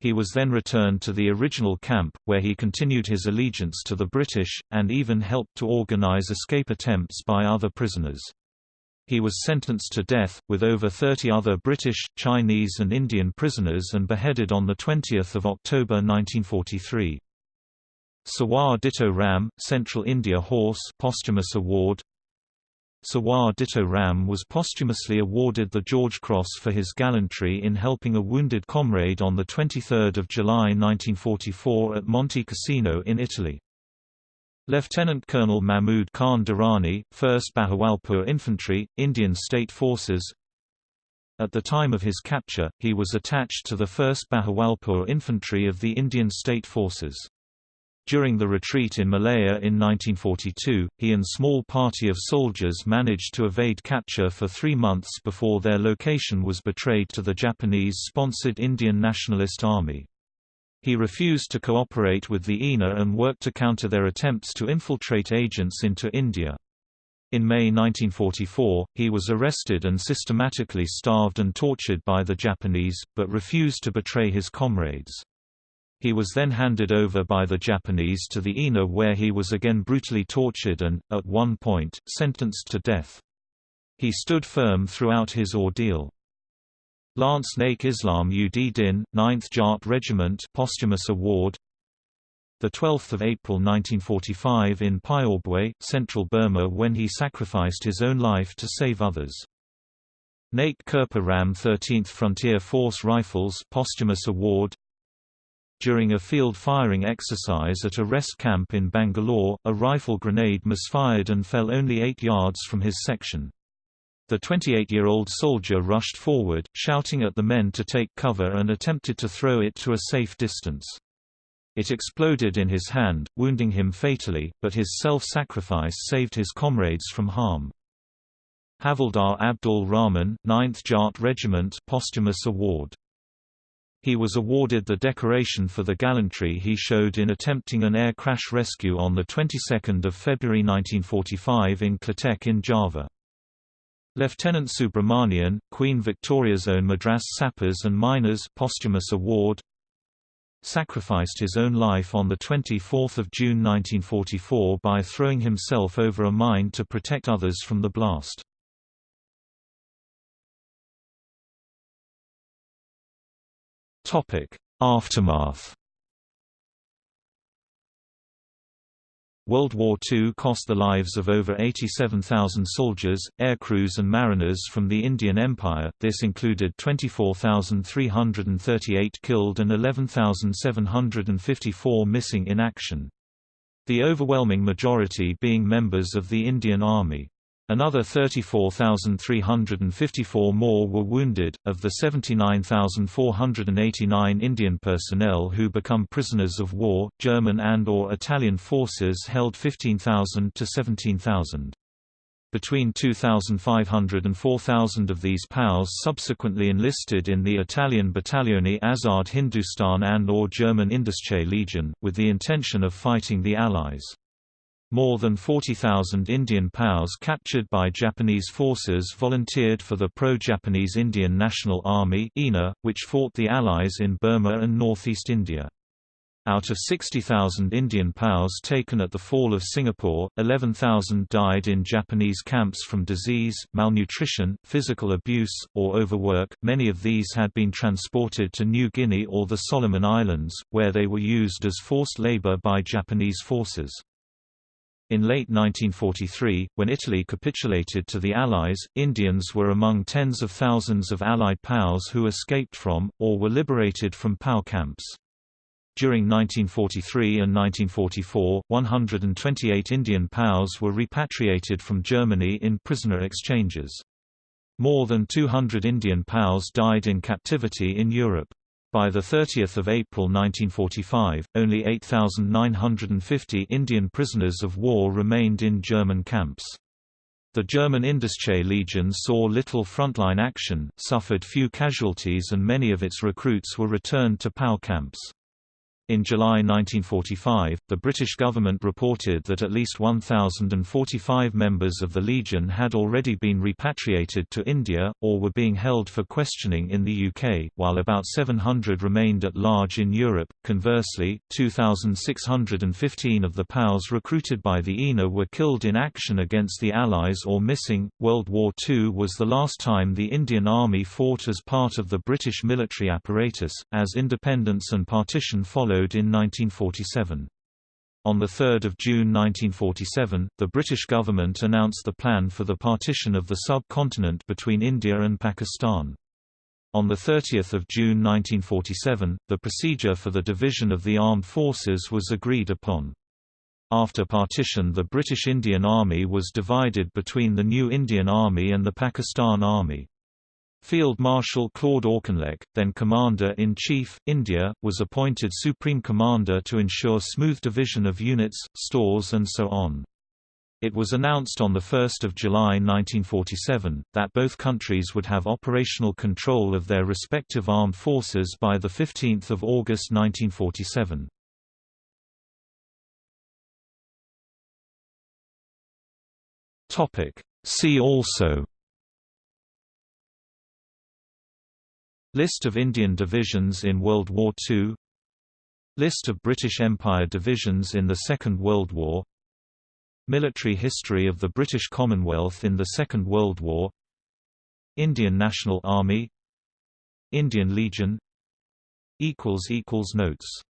[SPEAKER 1] He was then returned to the original camp, where he continued his allegiance to the British, and even helped to organize escape attempts by other prisoners. He was sentenced to death, with over 30 other British, Chinese and Indian prisoners and beheaded on 20 October 1943. Sawar Ditto Ram, Central India Horse posthumous award Sawar Ditto Ram was posthumously awarded the George Cross for his gallantry in helping a wounded comrade on 23 July 1944 at Monte Cassino in Italy. Lieutenant Colonel Mahmud Khan Durrani, 1st Bahawalpur Infantry, Indian State Forces At the time of his capture, he was attached to the 1st Bahawalpur Infantry of the Indian State Forces. During the retreat in Malaya in 1942, he and small party of soldiers managed to evade capture for three months before their location was betrayed to the Japanese-sponsored Indian Nationalist Army. He refused to cooperate with the INA and worked to counter their attempts to infiltrate agents into India. In May 1944, he was arrested and systematically starved and tortured by the Japanese, but refused to betray his comrades. He was then handed over by the Japanese to the INA where he was again brutally tortured and, at one point, sentenced to death. He stood firm throughout his ordeal. Lance Naik Islam ud Din, 9th Jat Regiment posthumous award 12 April 1945 in Pyawbwe, central Burma when he sacrificed his own life to save others. Naik Kirpa Ram 13th Frontier Force Rifles posthumous award during a field firing exercise at a rest camp in Bangalore, a rifle grenade misfired and fell only 8 yards from his section. The 28-year-old soldier rushed forward, shouting at the men to take cover and attempted to throw it to a safe distance. It exploded in his hand, wounding him fatally, but his self-sacrifice saved his comrades from harm. Havildar Abdul Rahman, 9th Jat Regiment posthumous award he was awarded the decoration for the gallantry he showed in attempting an air crash rescue on the 22nd of February 1945 in Klatek in Java. Lieutenant Subramanian, Queen Victoria's own Madras Sappers and Miners posthumous award sacrificed his own life on 24 June 1944 by throwing himself over a mine to protect others from the blast. Aftermath. World War II cost the lives of over 87,000 soldiers, aircrews and mariners from the Indian Empire, this included 24,338 killed and 11,754 missing in action. The overwhelming majority being members of the Indian Army. Another 34,354 more were wounded. Of the 79,489 Indian personnel who become prisoners of war, German and or Italian forces held 15,000 to 17,000. Between 2,500 and 4,000 of these POWs subsequently enlisted in the Italian Battaglione Azad Hindustan and or German Indische Legion, with the intention of fighting the Allies. More than 40,000 Indian POWs captured by Japanese forces volunteered for the pro-Japanese Indian National Army (INA), which fought the Allies in Burma and northeast India. Out of 60,000 Indian POWs taken at the fall of Singapore, 11,000 died in Japanese camps from disease, malnutrition, physical abuse, or overwork. Many of these had been transported to New Guinea or the Solomon Islands, where they were used as forced labor by Japanese forces. In late 1943, when Italy capitulated to the Allies, Indians were among tens of thousands of Allied POWs who escaped from, or were liberated from POW camps. During 1943 and 1944, 128 Indian POWs were repatriated from Germany in prisoner exchanges. More than 200 Indian POWs died in captivity in Europe. By 30 April 1945, only 8,950 Indian prisoners of war remained in German camps. The German Indische Legion saw little frontline action, suffered few casualties and many of its recruits were returned to POW camps. In July 1945, the British government reported that at least 1,045 members of the Legion had already been repatriated to India, or were being held for questioning in the UK, while about 700 remained at large in Europe. Conversely, 2,615 of the POWs recruited by the INA were killed in action against the Allies or missing. World War II was the last time the Indian Army fought as part of the British military apparatus, as independence and partition in 1947. On 3 June 1947, the British government announced the plan for the partition of the subcontinent between India and Pakistan. On 30 June 1947, the procedure for the division of the armed forces was agreed upon. After partition the British Indian Army was divided between the new Indian Army and the Pakistan Army. Field Marshal Claude Auchinleck, then Commander-in-Chief, India, was appointed Supreme Commander to ensure smooth division of units, stores and so on. It was announced on 1 July 1947, that both countries would have operational control of their respective armed forces by 15 August 1947. See also List of Indian divisions in World War II List of British Empire divisions in the Second World War. Military history of the British Commonwealth in the Second World War. Indian National Army. Indian Legion. Notes